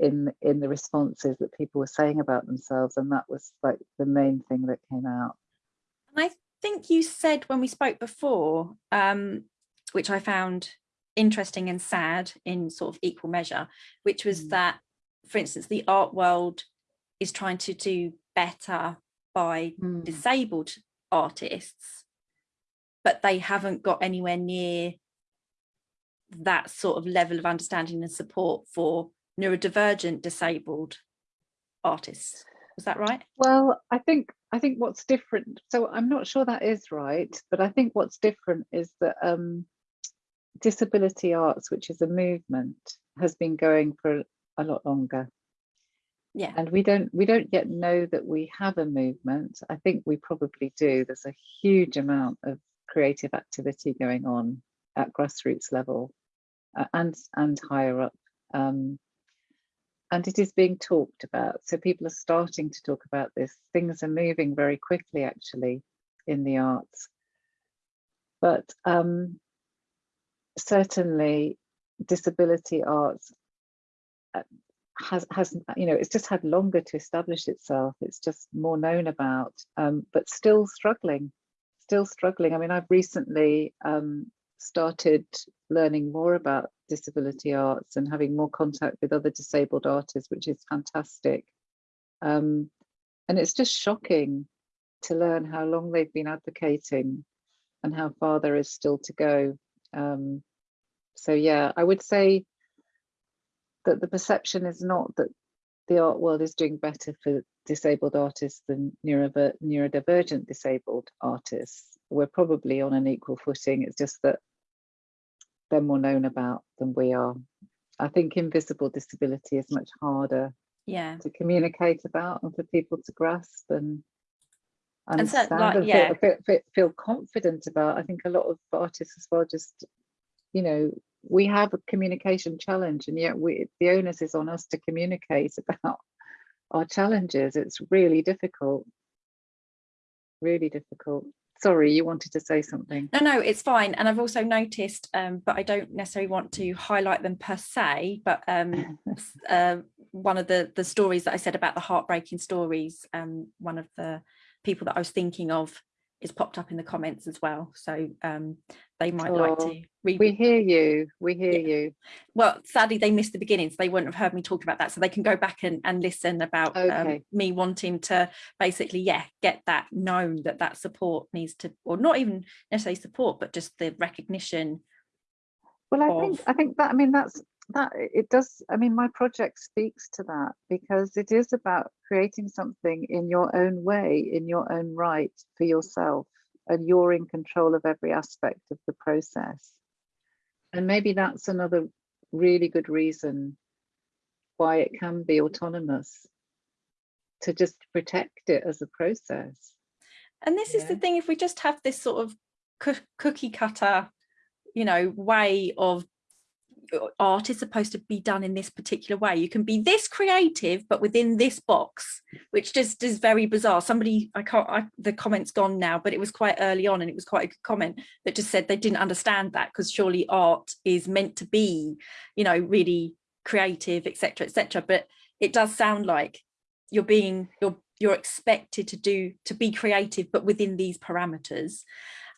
in in the responses that people were saying about themselves, and that was like the main thing that came out. And I think you said when we spoke before um, which I found interesting and sad in sort of equal measure, which was Mm. that, for instance, the art world is trying to do better by Mm. disabled artists, but they haven't got anywhere near that sort of level of understanding and support for neurodivergent disabled artists. Was that right? Well, I think I think what's different. So I'm not sure that is right, but I think what's different is that um, disability arts, which is a movement, has been going for a lot longer. Yeah. And we don't we don't yet know that we have a movement. I think we probably do. There's a huge amount of creative activity going on at grassroots level uh, and and higher up. Um, and it is being talked about. So people are starting to talk about this. Things are moving very quickly, actually, in the arts. But um, certainly, disability arts uh, has has you know it's just had longer to establish itself. It's just more known about, um, but still struggling, still struggling. I mean, I've recently um, started learning more about disability arts and having more contact with other disabled artists, which is fantastic. Um, and it's just shocking to learn how long they've been advocating and how far there is still to go. Um, so yeah, I would say that the perception is not that the art world is doing better for disabled artists than neurodiver neurodivergent disabled artists. We're probably on an equal footing. It's just that they're more known about than we are. I think invisible disability is much harder Yeah. to communicate about and for people to grasp and And so, understand like, and yeah. feel, feel, feel confident about. I think a lot of artists as well just, you know, we have a communication challenge and yet we the onus is on us to communicate about our challenges. It's really difficult, really difficult. Sorry, you wanted to say something. No, no, it's fine. And I've also noticed, um, but I don't necessarily want to highlight them per se, but um, uh, one of the, the stories that I said about the heartbreaking stories, um, one of the people that I was thinking of is popped up in the comments as well. So um, they might like Oh, to read. We hear you, we hear Yeah. you. well, sadly, they missed the beginning, so they wouldn't have heard me talk about that. So they can go back and, and listen about um, me wanting to basically, yeah, get that known that that support needs to, or not even necessarily support, but just the recognition. Well, I think I think that I mean that's that it does. I mean, my project speaks to that because it is about creating something in your own way, in your own right for yourself, and you're in control of every aspect of the process. And maybe that's another really good reason why it can be autonomous to just protect it as a process. And this is the thing, if we just have this sort of cookie cutter, you know, way of art is supposed to be done in this particular way. You can be this creative, but within this box, which just is very bizarre. Somebody, I can't, I, the comment's gone now, but it was quite early on and it was quite a good comment that just said they didn't understand that because surely art is meant to be, you know, really creative, etc., etc. But it does sound like you're being, you're, you're expected to do, to be creative, but within these parameters.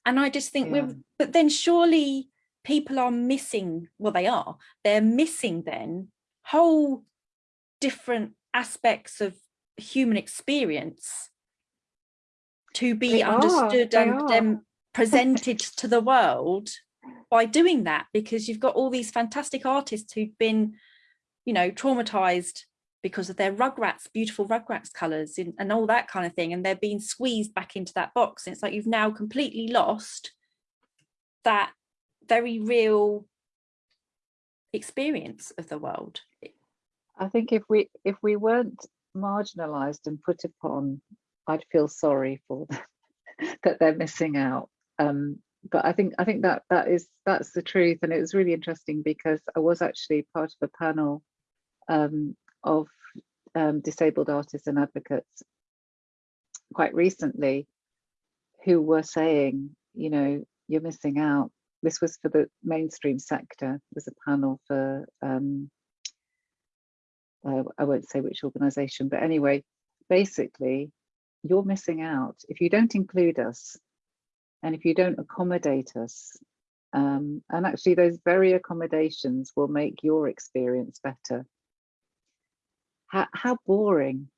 And I just think Yeah. we're, but then surely people are missing, well, they are, they're missing then whole different aspects of human experience to be They understood they and then presented to the world by doing that because you've got all these fantastic artists who've been you know traumatized because of their rugrats beautiful rugrats colors and, and all that kind of thing and they're being squeezed back into that box. And it's like you've now completely lost that very real experience of the world I think if we if we weren't marginalized and put upon, I'd feel sorry for them that they're missing out. Um, but I think I think that that is that's the truth, and it was really interesting because I was actually part of a panel um, of um, disabled artists and advocates quite recently who were saying, you know, you're missing out. This was for the mainstream sector. There's a panel for um, uh, I won't say which organization, but anyway, basically, you're missing out if you don't include us and if you don't accommodate us. Um, and actually, those very accommodations will make your experience better. How, how boring,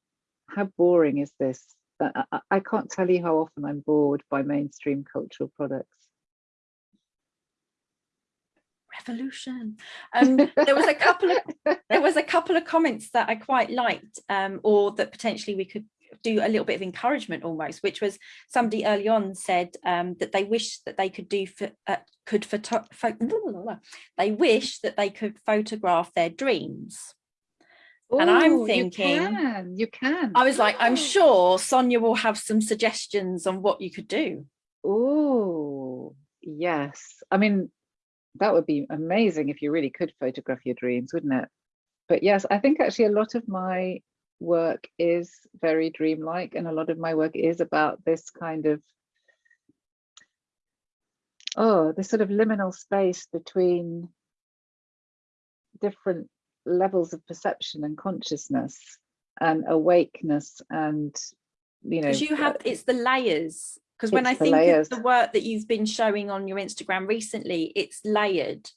how boring is this? I, I can't tell you how often I'm bored by mainstream cultural products. Revolution um there was a couple of there was a couple of comments that i quite liked um or that potentially we could do a little bit of encouragement almost which was somebody early on said um that they wish that they could do for uh, could photo pho- they wish that they could photograph their dreams And I'm thinking- you can, you can. i was like i'm sure sonia will have some suggestions on what you could do Oh, yes. I mean, that would be amazing if you really could photograph your dreams, wouldn't it? But yes, I think actually a lot of my work is very dreamlike, and a lot of my work is about this kind of oh, this sort of liminal space between different levels of perception and consciousness and awakeness and you know because you have it's the layers because when I think layers. of the work that you've been showing on your Instagram recently, it's layered.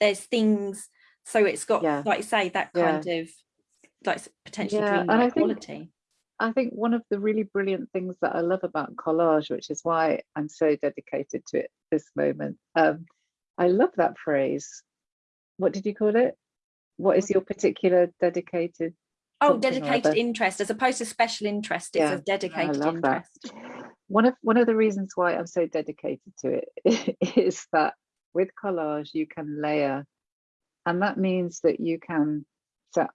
There's things, so it's got, Yeah. like you say, that Yeah. kind of like potentially Yeah, I think- quality. I think one of the really brilliant things that I love about collage, which is why I'm so dedicated to it this moment, um, I love that phrase. What did you call it? What is your particular dedicated? Oh, dedicated interest as opposed to special interest. It's Yeah, a dedicated love that. One of one of the reasons why I'm so dedicated to it is that with collage you can layer, and that means that you can. So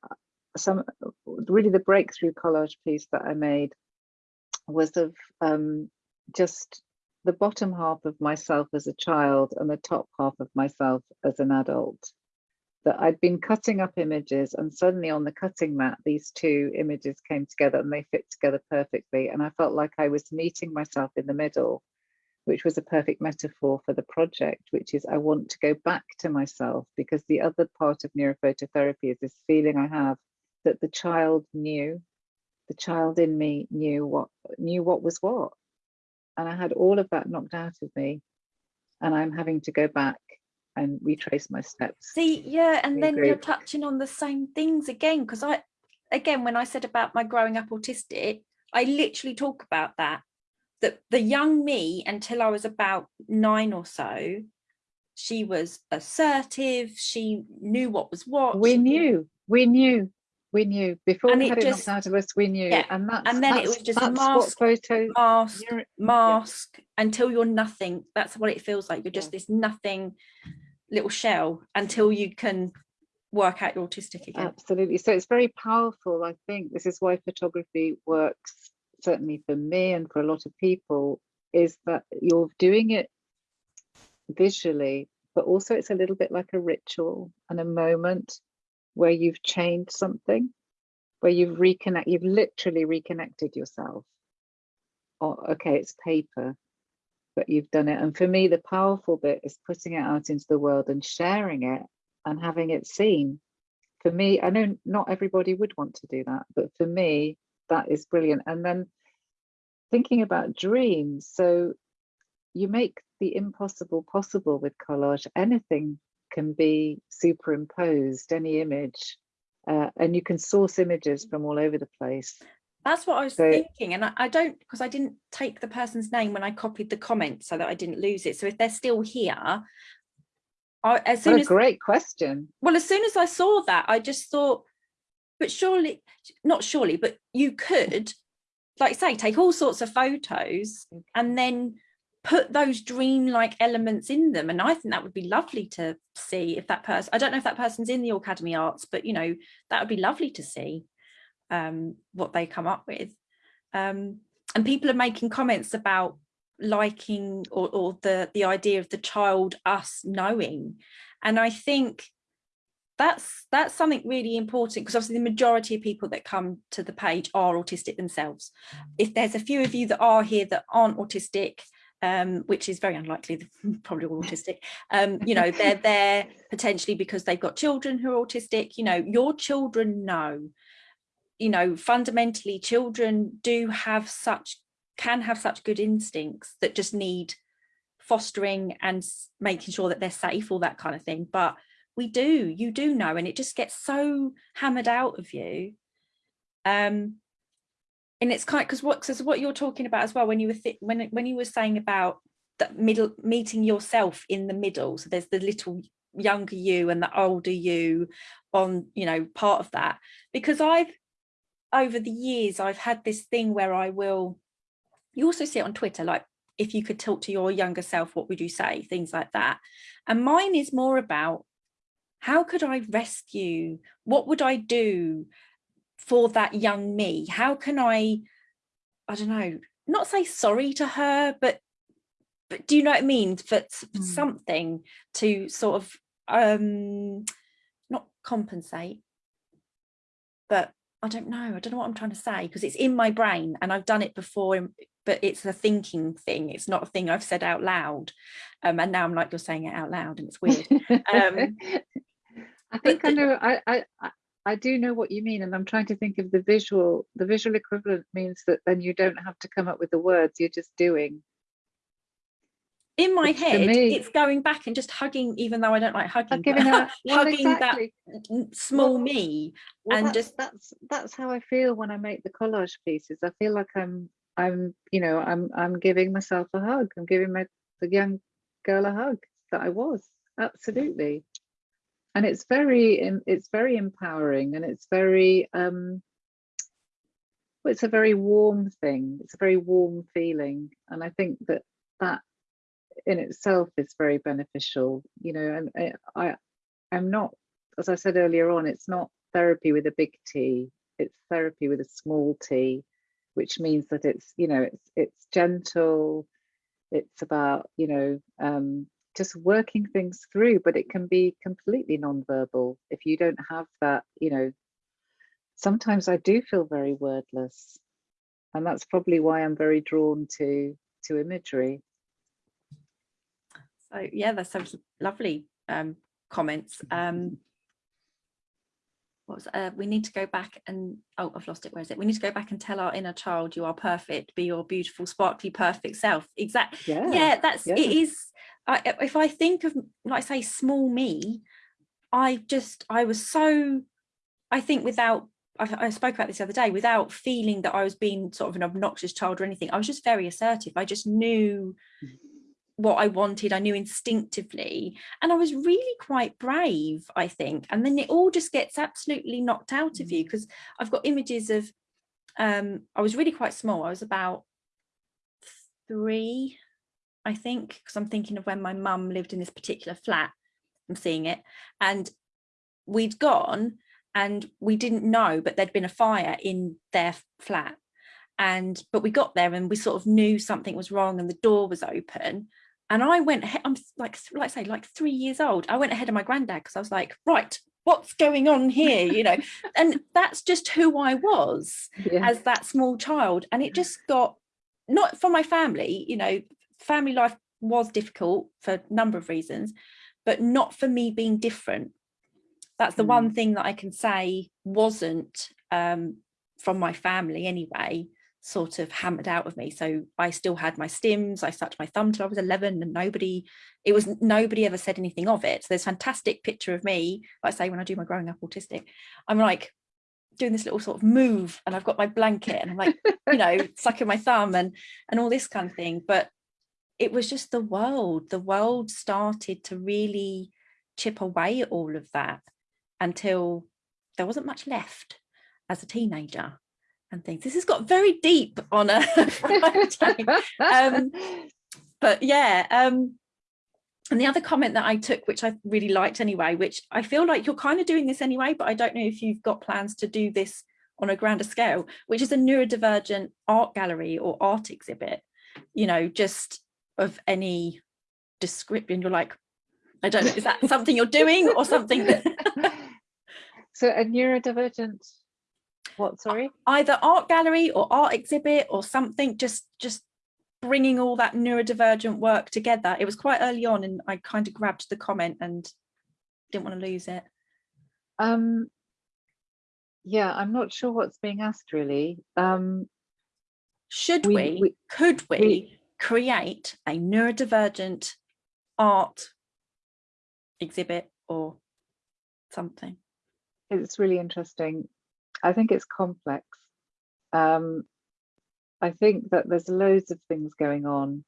some really the breakthrough collage piece that I made was of um, just the bottom half of myself as a child and the top half of myself as an adult. That I'd been cutting up images and suddenly on the cutting mat, these two images came together and they fit together perfectly. And I felt like I was meeting myself in the middle, which was a perfect metaphor for the project, which is I want to go back to myself because the other part of neurophototherapy is this feeling I have that the child knew, the child in me knew what knew what was what. And I had all of that knocked out of me. And I'm having to go back and retrace my steps. See, yeah, and then you're touching on the same things again because I, again, when I said about my growing up autistic, I literally talk about that. That the young me until I was about nine or so, she was assertive. She knew what was what. we knew, we knew, we knew before And we had it just- knocked out of us, we knew. Yeah, And that's and then it was just that's mask- photo mask, mask until you're nothing. That's what it feels like. You're just this nothing little shell until you can work out your autistic again. Absolutely. So it's very powerful. I think this is why photography works, certainly for me and for a lot of people, is that you're doing it visually, but also it's a little bit like a ritual and a moment where you've changed something, where you've reconnect, you've literally reconnected yourself. Or okay, it's paper, but you've done it. And for me, the powerful bit is putting it out into the world and sharing it and having it seen. For me, I know not everybody would want to do that, but for me, that is brilliant. And then thinking about dreams. So you make the impossible possible with collage. Anything can be superimposed, any image, uh, and you can source images from all over the place. That's what I was So- thinking. And I, I don't, because I didn't take the person's name when I copied the comment so that I didn't lose it. So if they're still here, I, as soon What a as, great question. well, as soon as I saw that, I just thought, but surely, not surely, but you could, like say, take all sorts of photos and then put those dream-like elements in them. And I think that would be lovely to see if that person, I don't know if that person's in the Aucademy Arts, but you know, that would be lovely to see um, what they come up with. Um, and people are making comments about liking or, or the, the idea of the child us knowing. And I think that's that's something really important because obviously the majority of people that come to the page are autistic themselves. If there's a few of you that are here that aren't autistic, um, which is very unlikely, probably all autistic, um, you know, they're there potentially because they've got children who are autistic, you know, your children know, you know, fundamentally children do have such, can have such good instincts that just need fostering and making sure that they're safe, all that kind of thing. But we do, you do know, and it just gets so hammered out of you. Um, and it's kind because what because what you're talking about as well when you were when when you were saying about that middle meeting yourself in the middle so there's the little younger you and the older you on you know part of that because i've over the years i've had this thing where i will you also see it on twitter like if you could talk to your younger self what would you say? Things like that. And mine is more about how could i rescue what would i do for that young me? How can i i don't know not say sorry to her but but do you know what i mean? For Mm. something to sort of um not compensate but i don't know i don't know what i'm trying to say because it's in my brain and i've done it before but it's a thinking thing it's not a thing i've said out loud um and now i'm like you're saying it out loud and it's weird Um, I think I know. I, I I- I do know what you mean, and I'm trying to think of the visual. The visual equivalent means that then you don't have to come up with the words. You're just doing. In my head it's going back and just hugging even though i don't like hugging I'm giving her well, hugging exactly. that small Well, me Well, and that's, just- that's that's how I feel when I make the collage pieces. I feel like I'm I'm you know I'm I'm giving myself a hug. I'm giving my the young girl a hug that I was absolutely, and it's very it's very empowering and it's very um. well, It's a very warm thing. It's a very warm feeling, and I think that that in itself is very beneficial. You know, and I, I'm not as I said earlier on, it's not therapy with a big T, it's therapy with a small t, which means that it's, you know, it's it's gentle, it's about, you know, um, just working things through, but it can be completely non-verbal if you don't have that, you know, sometimes I do feel very wordless. And that's probably why I'm very drawn to to imagery. So yeah that's some lovely um comments. Um what was uh, we need to go back and oh i've lost it. Where is it? We need to go back and tell our inner child you are perfect. Be your beautiful sparkly perfect self. Exactly Yeah. yeah that's yeah. it is I, if i think of like say small me i just i was so i think without I, I spoke about this the other day without feeling that i was being sort of an obnoxious child or anything i was just very assertive. I just knew what i wanted i knew instinctively and i was really quite brave i think and then it all just gets absolutely knocked out of you because i've got images of um i was really quite small i was about three I think, because I'm thinking of when my mum lived in this particular flat. I'm seeing it. And we'd gone and we didn't know, but there'd been a fire in their flat. And but we got there and we sort of knew something was wrong and the door was open. And I went, I'm like, like I say, like three years old. I went ahead of my granddad because I was like, right, what's going on here? You know, and that's just who I was Yeah. as that small child. And it just got, not for my family, you know, family life was difficult for a number of reasons, but not for me being different. That's the one thing that I can say wasn't um, from my family anyway, sort of hammered out of me. So I still had my stims. I sucked my thumb till I was 11 and nobody, it was nobody ever said anything of it. So there's a fantastic picture of me, like I say, when I do my growing up autistic, I'm like doing this little sort of move and I've got my blanket and I'm like, you know, sucking my thumb and, and all this kind of thing. But it was just the world. The world started to really chip away at all of that until there wasn't much left as a teenager and things. This has got very deep on a Friday. um, but yeah, um, and the other comment that I took, which I really liked anyway, which I feel like you're kind of doing this anyway, but I don't know if you've got plans to do this on a grander scale, which is a neurodivergent art gallery or art exhibit, you know, just of any description. You're like, I don't know, is that something you're doing or something that so a neurodivergent, what, sorry? either art gallery or art exhibit or something, just just bringing all that neurodivergent work together. It was quite early on and I kind of grabbed the comment and didn't want to lose it. Um, yeah, I'm not sure what's being asked really. Um, Should We- we, we- could we, we- create a neurodivergent art exhibit or something? it's really interesting. I think it's complex. Um, I think that there's loads of things going on.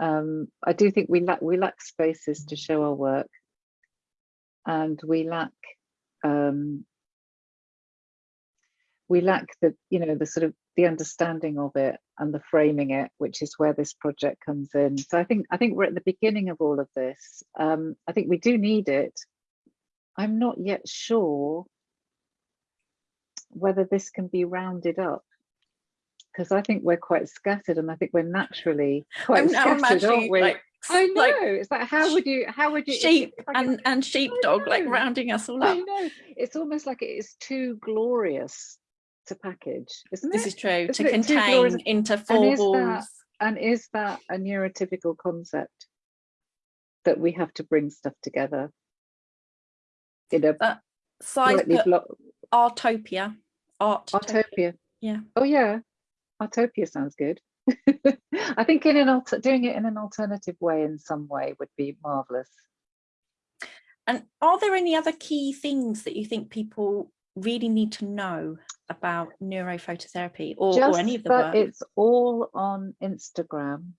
Um, I do think we lack we lack spaces to show our work, and we lack um, we lack the you know the sort of the understanding of it and the framing it, which is where this project comes in. So I think I think we're at the beginning of all of this. Um, I think we do need it. I'm not yet sure whether this can be rounded up because I think we're quite scattered and I think we're naturally quite I'm scattered, aren't we? like, I know. like it's like how would you how would you sheep if I could- and, and sheepdog like rounding us all I up. know. It's almost like it is too glorious to package, isn't This is true, Isn't to contain into four that- walls. And is that a neurotypical concept that we have to bring stuff together in a That slightly put Artopia. Art. Artopia. Yeah. Oh yeah, Artopia sounds good. I think in an doing it in an alternative way in some way would be marvelous. And are there any other key things that you think people really need to know about neurophototherapy or, or any of the that work? it's all on Instagram.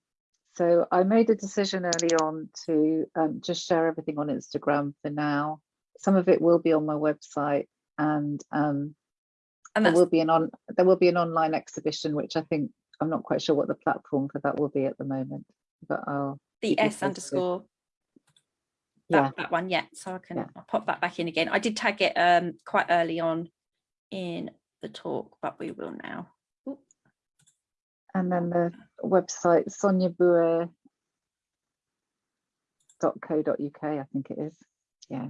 So I made a decision early on to um, just share everything on Instagram for now. Some of it will be on my website, and um, and there will be an on there will be an online exhibition, which I think I'm not quite sure what the platform for that will be at the moment, but I'll the S underscore. yeah. That, that one, yeah. So I can Yeah. I'll pop that back in again. I did tag it um quite early on in the talk, but we will now. Oop. And then the website soniaboue.co.uk, I think it is. Yeah.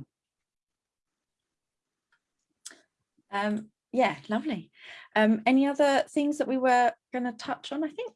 Um, yeah, lovely. Um, any other things that we were going to touch on? I think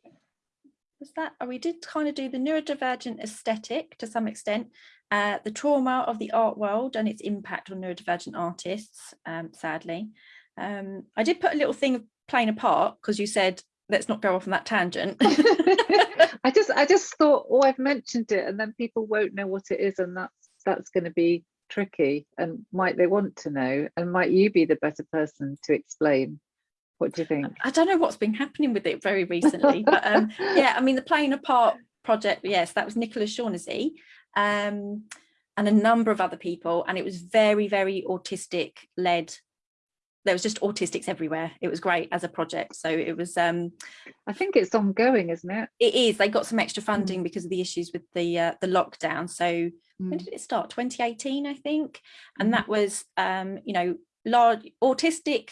was that oh, we did kind of do the neurodivergent aesthetic to some extent, uh, the trauma of the art world and its impact on neurodivergent artists. Um, sadly, um, I did put a little thing of playing a part because you said let's not go off on that tangent. I just I just thought, oh, I've mentioned it, and then people won't know what it is, and that's that's going to be tricky. And might they want to know? And might you be the better person to explain? What do you think? I don't know what's been happening with it very recently, but um, yeah, I mean the playing a part project, yes, that was Nicola Shaughnessy um, and a number of other people, and it was very, very autistic led. There was just autistics everywhere. It was great as a project. So it was, um, I think it's ongoing, isn't it? it is. They got some extra funding because of the issues with the uh, the lockdown. So when Mm. did it start 2018 i think and Mhm. that was um you know large autistic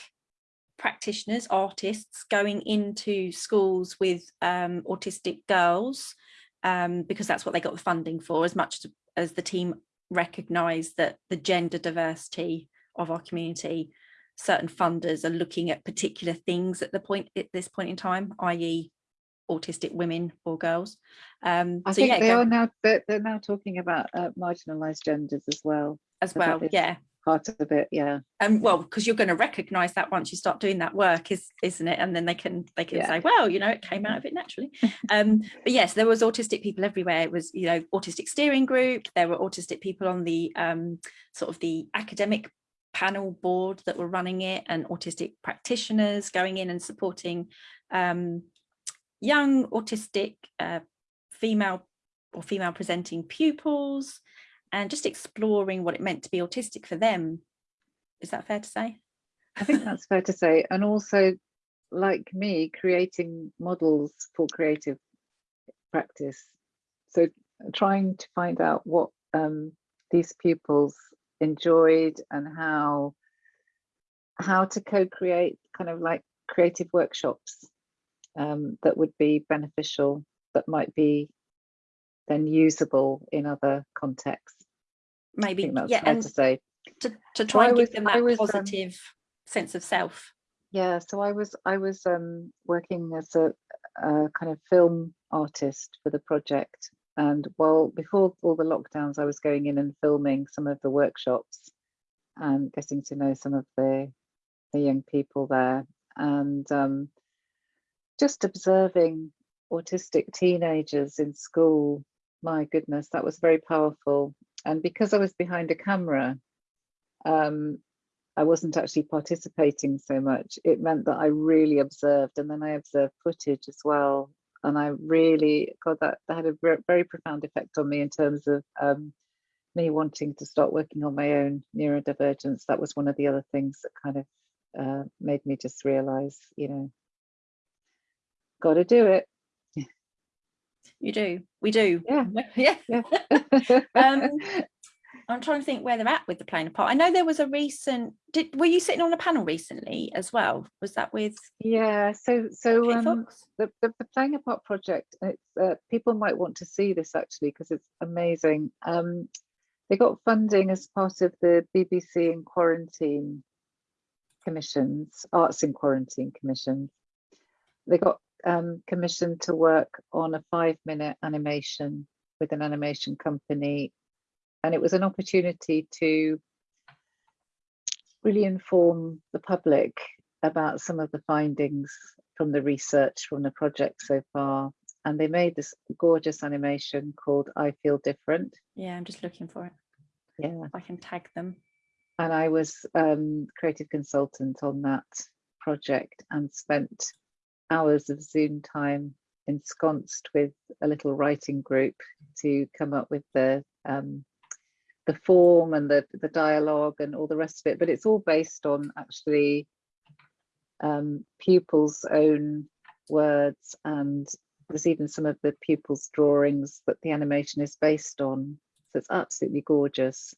practitioners artists going into schools with um autistic girls um, because that's what they got the funding for as much as the team recognise that the gender diversity of our community certain funders are looking at particular things at the point at this point in time i.e autistic women or girls. Um I so think yeah they go- are now, they're, they're now talking about uh, marginalised genders as well, as well yeah. part of it, yeah. um well because you're going to recognize that once you start doing that work is isn't it? And then they can they can Yeah. say well you know it came out of it naturally. Um but yes there was autistic people everywhere. It was you know autistic steering group. There were autistic people on the um sort of the academic panel board that were running it and autistic practitioners going in and supporting um young autistic uh, female or female presenting pupils and just exploring what it meant to be autistic for them is that fair to say? I think that's fair to say. And also, like me, creating models for creative practice. So trying to find out what um, these pupils enjoyed and how how to co-create kind of like creative workshops um, that would be beneficial, that might be then usable in other contexts. Maybe, yeah, and to say. to, to try I and was- give them that was, um, positive sense of self. Yeah, so I was I was um, working as a, a kind of film artist for the project, and well, before all the lockdowns, I was going in and filming some of the workshops and getting to know some of the the young people there, and um, just observing autistic teenagers in school. My goodness, that was very powerful. And because I was behind a camera, um, I wasn't actually participating so much. It meant that I really observed, and then I observed footage as well. And I really, God, that, that had a very profound effect on me in terms of um, me wanting to start working on my own neurodivergence. That was one of the other things that kind of uh, made me just realize, you know, got to do it. You do, we do. Yeah. Yeah. Yeah. Um, I'm trying to think where they're at with the playing a part. I know there was a recent, did, were you sitting on a panel recently as well? Was that with yeah. So, so um, the, the, the playing a part project it's uh, people might want to see this actually because it's amazing um they got funding as part of the bbc in quarantine commissions arts in quarantine commissions they got um commissioned to work on a five minute animation with an animation company and it was an opportunity to really inform the public about some of the findings from the research from the project so far. And they made this gorgeous animation called I Feel Different. Yeah, I'm just looking for it. Yeah. I can tag them. And I was um, creative consultant on that project and spent hours of Zoom time ensconced with a little writing group to come up with the um, the form and the the dialogue and all the rest of it. But it's all based on actually um, pupils' own words, and there's even some of the pupils' drawings that the animation is based on. So it's absolutely gorgeous.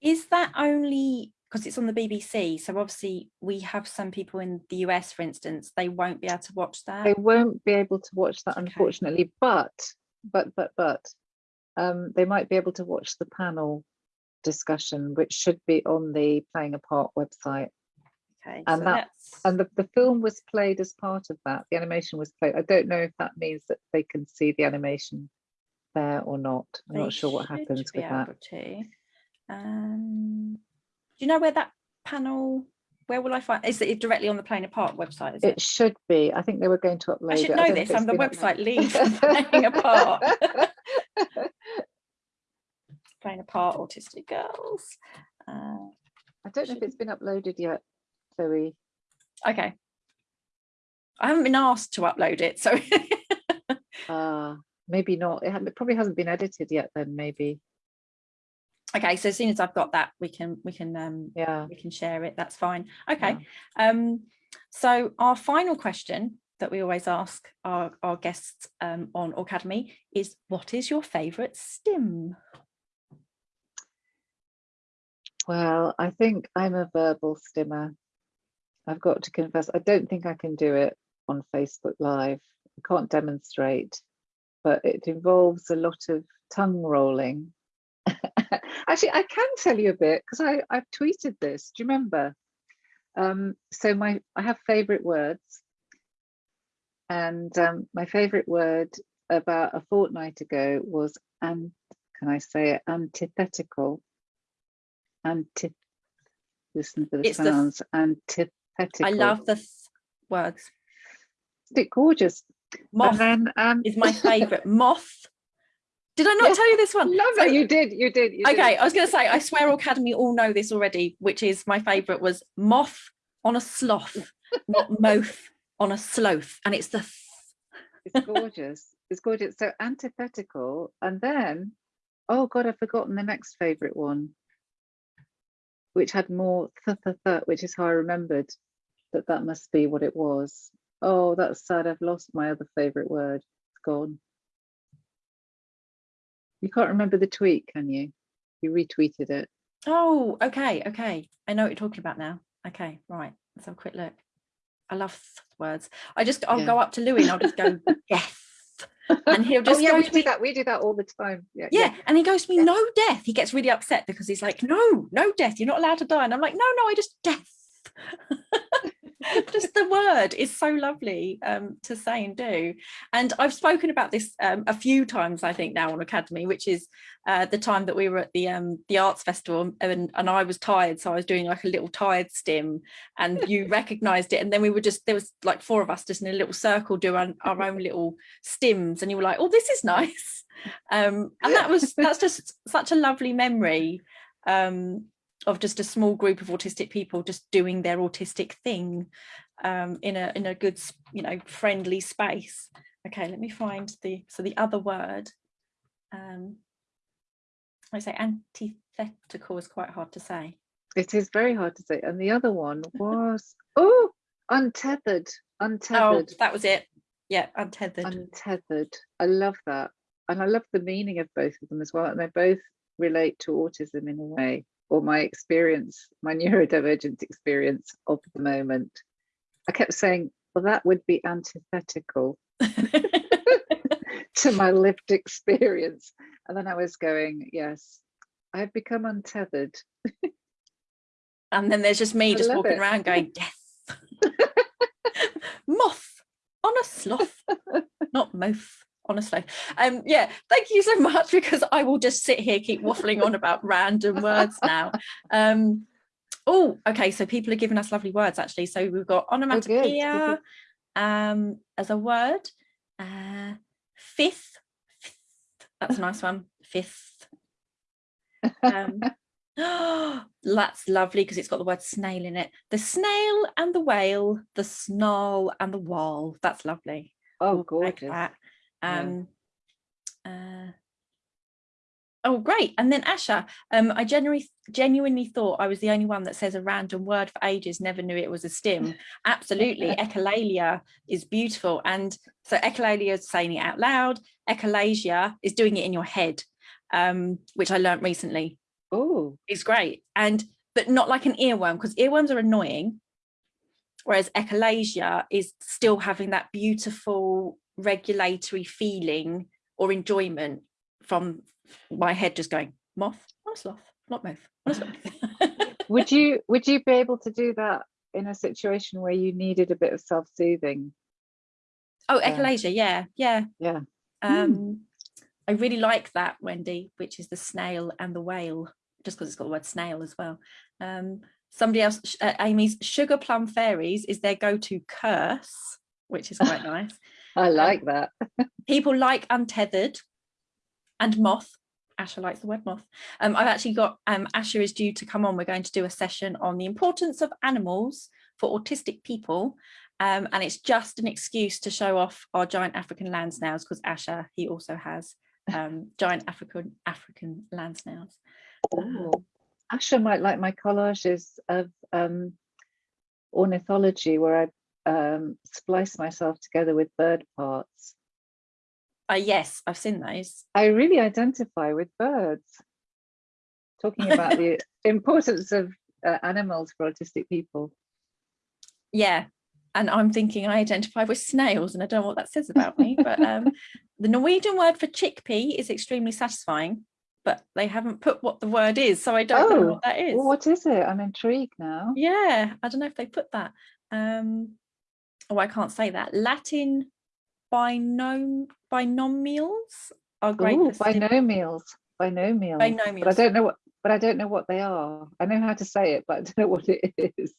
Is that only because it's on the BBC? So obviously we have some people in the US, for instance, they won't be able to watch that. They won't be able to watch that, Okay. unfortunately, but but but but um, they might be able to watch the panel discussion, which should be on the Playing a Part website. Okay, and so that- that's- And the, the film was played as part of that. The animation was played. I don't know if that means that they can see the animation there or not. I'm they not sure what happens with that. to. Um, you know where that panel? Where will I find? Is it directly on the Playing a Part website? It it? should be. I think they were going to upload I should know don't this. I'm the website uploaded. lead for Playing a Part. Playing a Part Autistic Girls. Uh, I don't know if it's been uploaded yet, Chloe. okay. I haven't been asked to upload it, so Uh, maybe not. It, it probably hasn't been edited yet. Then maybe. Okay. So as soon as I've got that, we can we can um Yeah. we can share it. That's fine. Okay. Um, so our final question that we always ask our, our guests um, on Aucademy is what is your favorite stim? Well, I think I'm a verbal stimmer. I've got to confess, I don't think I can do it on Facebook Live. I can't demonstrate, but it involves a lot of tongue rolling. Actually, I can tell you a bit because I I've tweeted this. Do you remember? Um, so my I have favorite words, and um, my favorite word about a fortnight ago was and can I say it antithetical? Anti. Listen to the It's the sounds. antithetical. I love the th- words. Isn't it gorgeous? Moth and then um, is my favourite. Moth. Did I not Yeah, tell you this one? love So- You did. You did. You did. Okay, I was going to say, I swear Aucademy all know this already, which is my favourite was moth on a sloth, not moth on a sloth. And it's the th- It's gorgeous. It's gorgeous. So antithetical, and then, oh God, I've forgotten the next favorite one, which had more th th th, which is how I remembered that that must be what it was. Oh, that's sad. I've lost my other favorite word. It's gone. You can't remember the tweet, can you? You retweeted it. Oh, okay, okay. I know what you're talking about now. Okay, right. Let's have a quick look. I love words. I just, I'll Yeah. go up to Louis and I'll just go, death. And he'll just oh just yeah, go we to do me, that. We do that all the time. Yeah. yeah. And he goes to me, Yeah. no death. He gets really upset because he's like, no, no death. You're not allowed to die. And I'm like, no, no, I just death. just the word is so lovely um, to say and do. And I've spoken about this um, a few times, I think, now on Aucademy, which is uh, the time that we were at the um, the arts festival and, and I was tired. So I was doing like a little tired stim and you recognized it. And then we were just, there was like four of us just in a little circle doing our own little stims. And you were like, oh, this is nice. Um, and that was, that's just such a lovely memory. Um, of just a small group of autistic people just doing their autistic thing um, in a in a good you know friendly space. Okay, let me find the so the other word. Um, I say antithetical is quite hard to say. It is very hard to say. And the other one was oh, untethered. untethered. Oh, Untethered. that was it. Yeah, untethered. untethered. I love that. And I love the meaning of both of them as well. And they both relate to autism in a way, or my experience, my neurodivergent experience of the moment. I kept saying, well, that would be antithetical to my lived experience. And then I was going, yes, I've become untethered. and then there's just me I just walking it. around going death. Moth on a sloth, not moth on a. Um, yeah, thank you so much because I will just sit here keep waffling on about random words now. Um, oh, okay. So people are giving us lovely words actually. So we've got Oh, onomatopoeia um, as a word. Uh, fifth, fifth, that's a nice one. Fifth. Um, that's lovely because it's got the word snail in it. The snail and the whale, the snarl and the wall. That's lovely. Oh, like gorgeous. That. Yeah. Um, uh, oh, great. And then Asha, um, I genuinely genuinely thought I was the only one that says a random word for ages, never knew it was a stim. Absolutely. Echolalia is beautiful. And so echolalia is saying it out loud. Echolasia is doing it in your head, um, which I learned recently Oh, it's great and but not like an earworm because earworms are annoying whereas echolalia is still having that beautiful regulatory feeling or enjoyment from my head just going moth not sloth not moth not sloth." would you would you be able to do that in a situation where you needed a bit of self-soothing? oh Yeah. echolalia yeah yeah Yeah. um i really like that wendy which is the snail and the whale just because it's got the word snail as well um somebody else uh, amy's sugar plum fairies is their go-to curse which is quite nice I like that. people like untethered and moth Asha likes the word moth. Um, I've actually got um, Asha is due to come on. We're going to do a session on the importance of animals for autistic people. Um, and it's just an excuse to show off our giant African land snails because Asha, he also has um, giant African African land snails. Oh, Asha might like my collages of um, ornithology where I um, splice myself together with bird parts. Uh, yes, I've seen those. I really identify with birds. Talking about the importance of uh, animals for autistic people. Yeah, and I'm thinking I identify with snails and I don't know what that says about me, but um, the Norwegian word for chickpea is extremely satisfying, but they haven't put what the word is, so I don't know Oh, what that is. Well, what is it? I'm intrigued now. Yeah, I don't know if they put that. Um, oh, I can't say that. Latin binom binomials are great. Ooh, sim- binomials, binomials. But I don't know what, but I don't know what they are. I know how to say it, but I don't know what it is.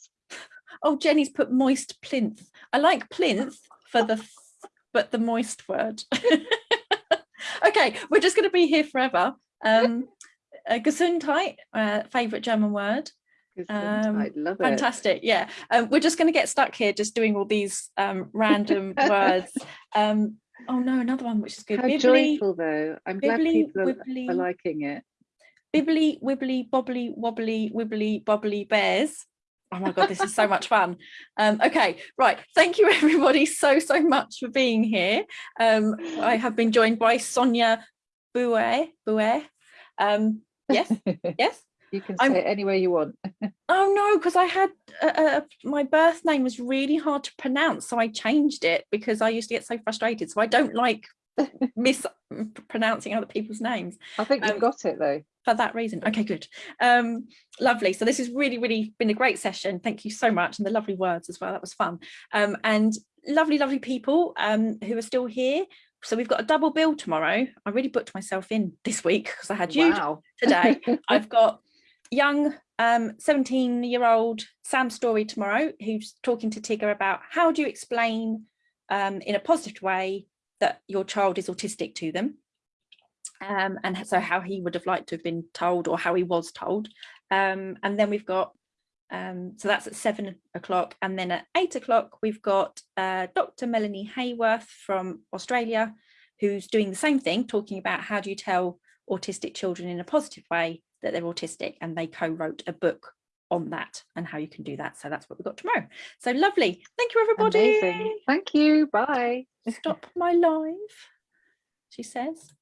Oh, Jenny's put moist plinth. I like plinth for the, but the moist word. okay, we're just going to be here forever. Um, uh, Gesundheit, uh, favorite German word. Um, I love it. Fantastic. Yeah. Um, we're just going to get stuck here just doing all these um, random words. Um, oh no, another one which is good. How Bibbly, joyful though. I'm glad bibbly, people are, wibbly, are liking it. bibbly, wibbly, bobbly, wobbly, wibbly, bobbly bears. Oh my God, this is so much fun. Um, okay, right. Thank you everybody so, so much for being here. Um, I have been joined by Sonia Bouet. Bouet. Um, yes, yes. You can I'm- say it any way you want. Oh no, because I had uh, uh, my birth name was really hard to pronounce, so I changed it because I used to get so frustrated. So I don't like mispronouncing other people's names I think Um, you've got it though. for that reason. Okay, good. Um, lovely. So this has really, really been a great session. Thank you so much, and the lovely words as well. That was fun. Um, and lovely, lovely people um, who are still here. So we've got a double bill tomorrow. I really booked myself in this week because I had you Wow. today. I've got young um 17 year old Sam Story tomorrow who's talking to Tigger about how do you explain um in a positive way that your child is autistic to them? Um and so how he would have liked to have been told or how he was told. Um and then we've got um so that's at seven o'clock. And then at eight o'clock we've got uh Dr Melanie Heyworth from Australia who's doing the same thing talking about how do you tell autistic children in a positive way that they're autistic and they co-wrote a book on that and how you can do that so that's what we've got tomorrow so lovely thank you everybody Amazing. Thank you. Bye. stop my live she says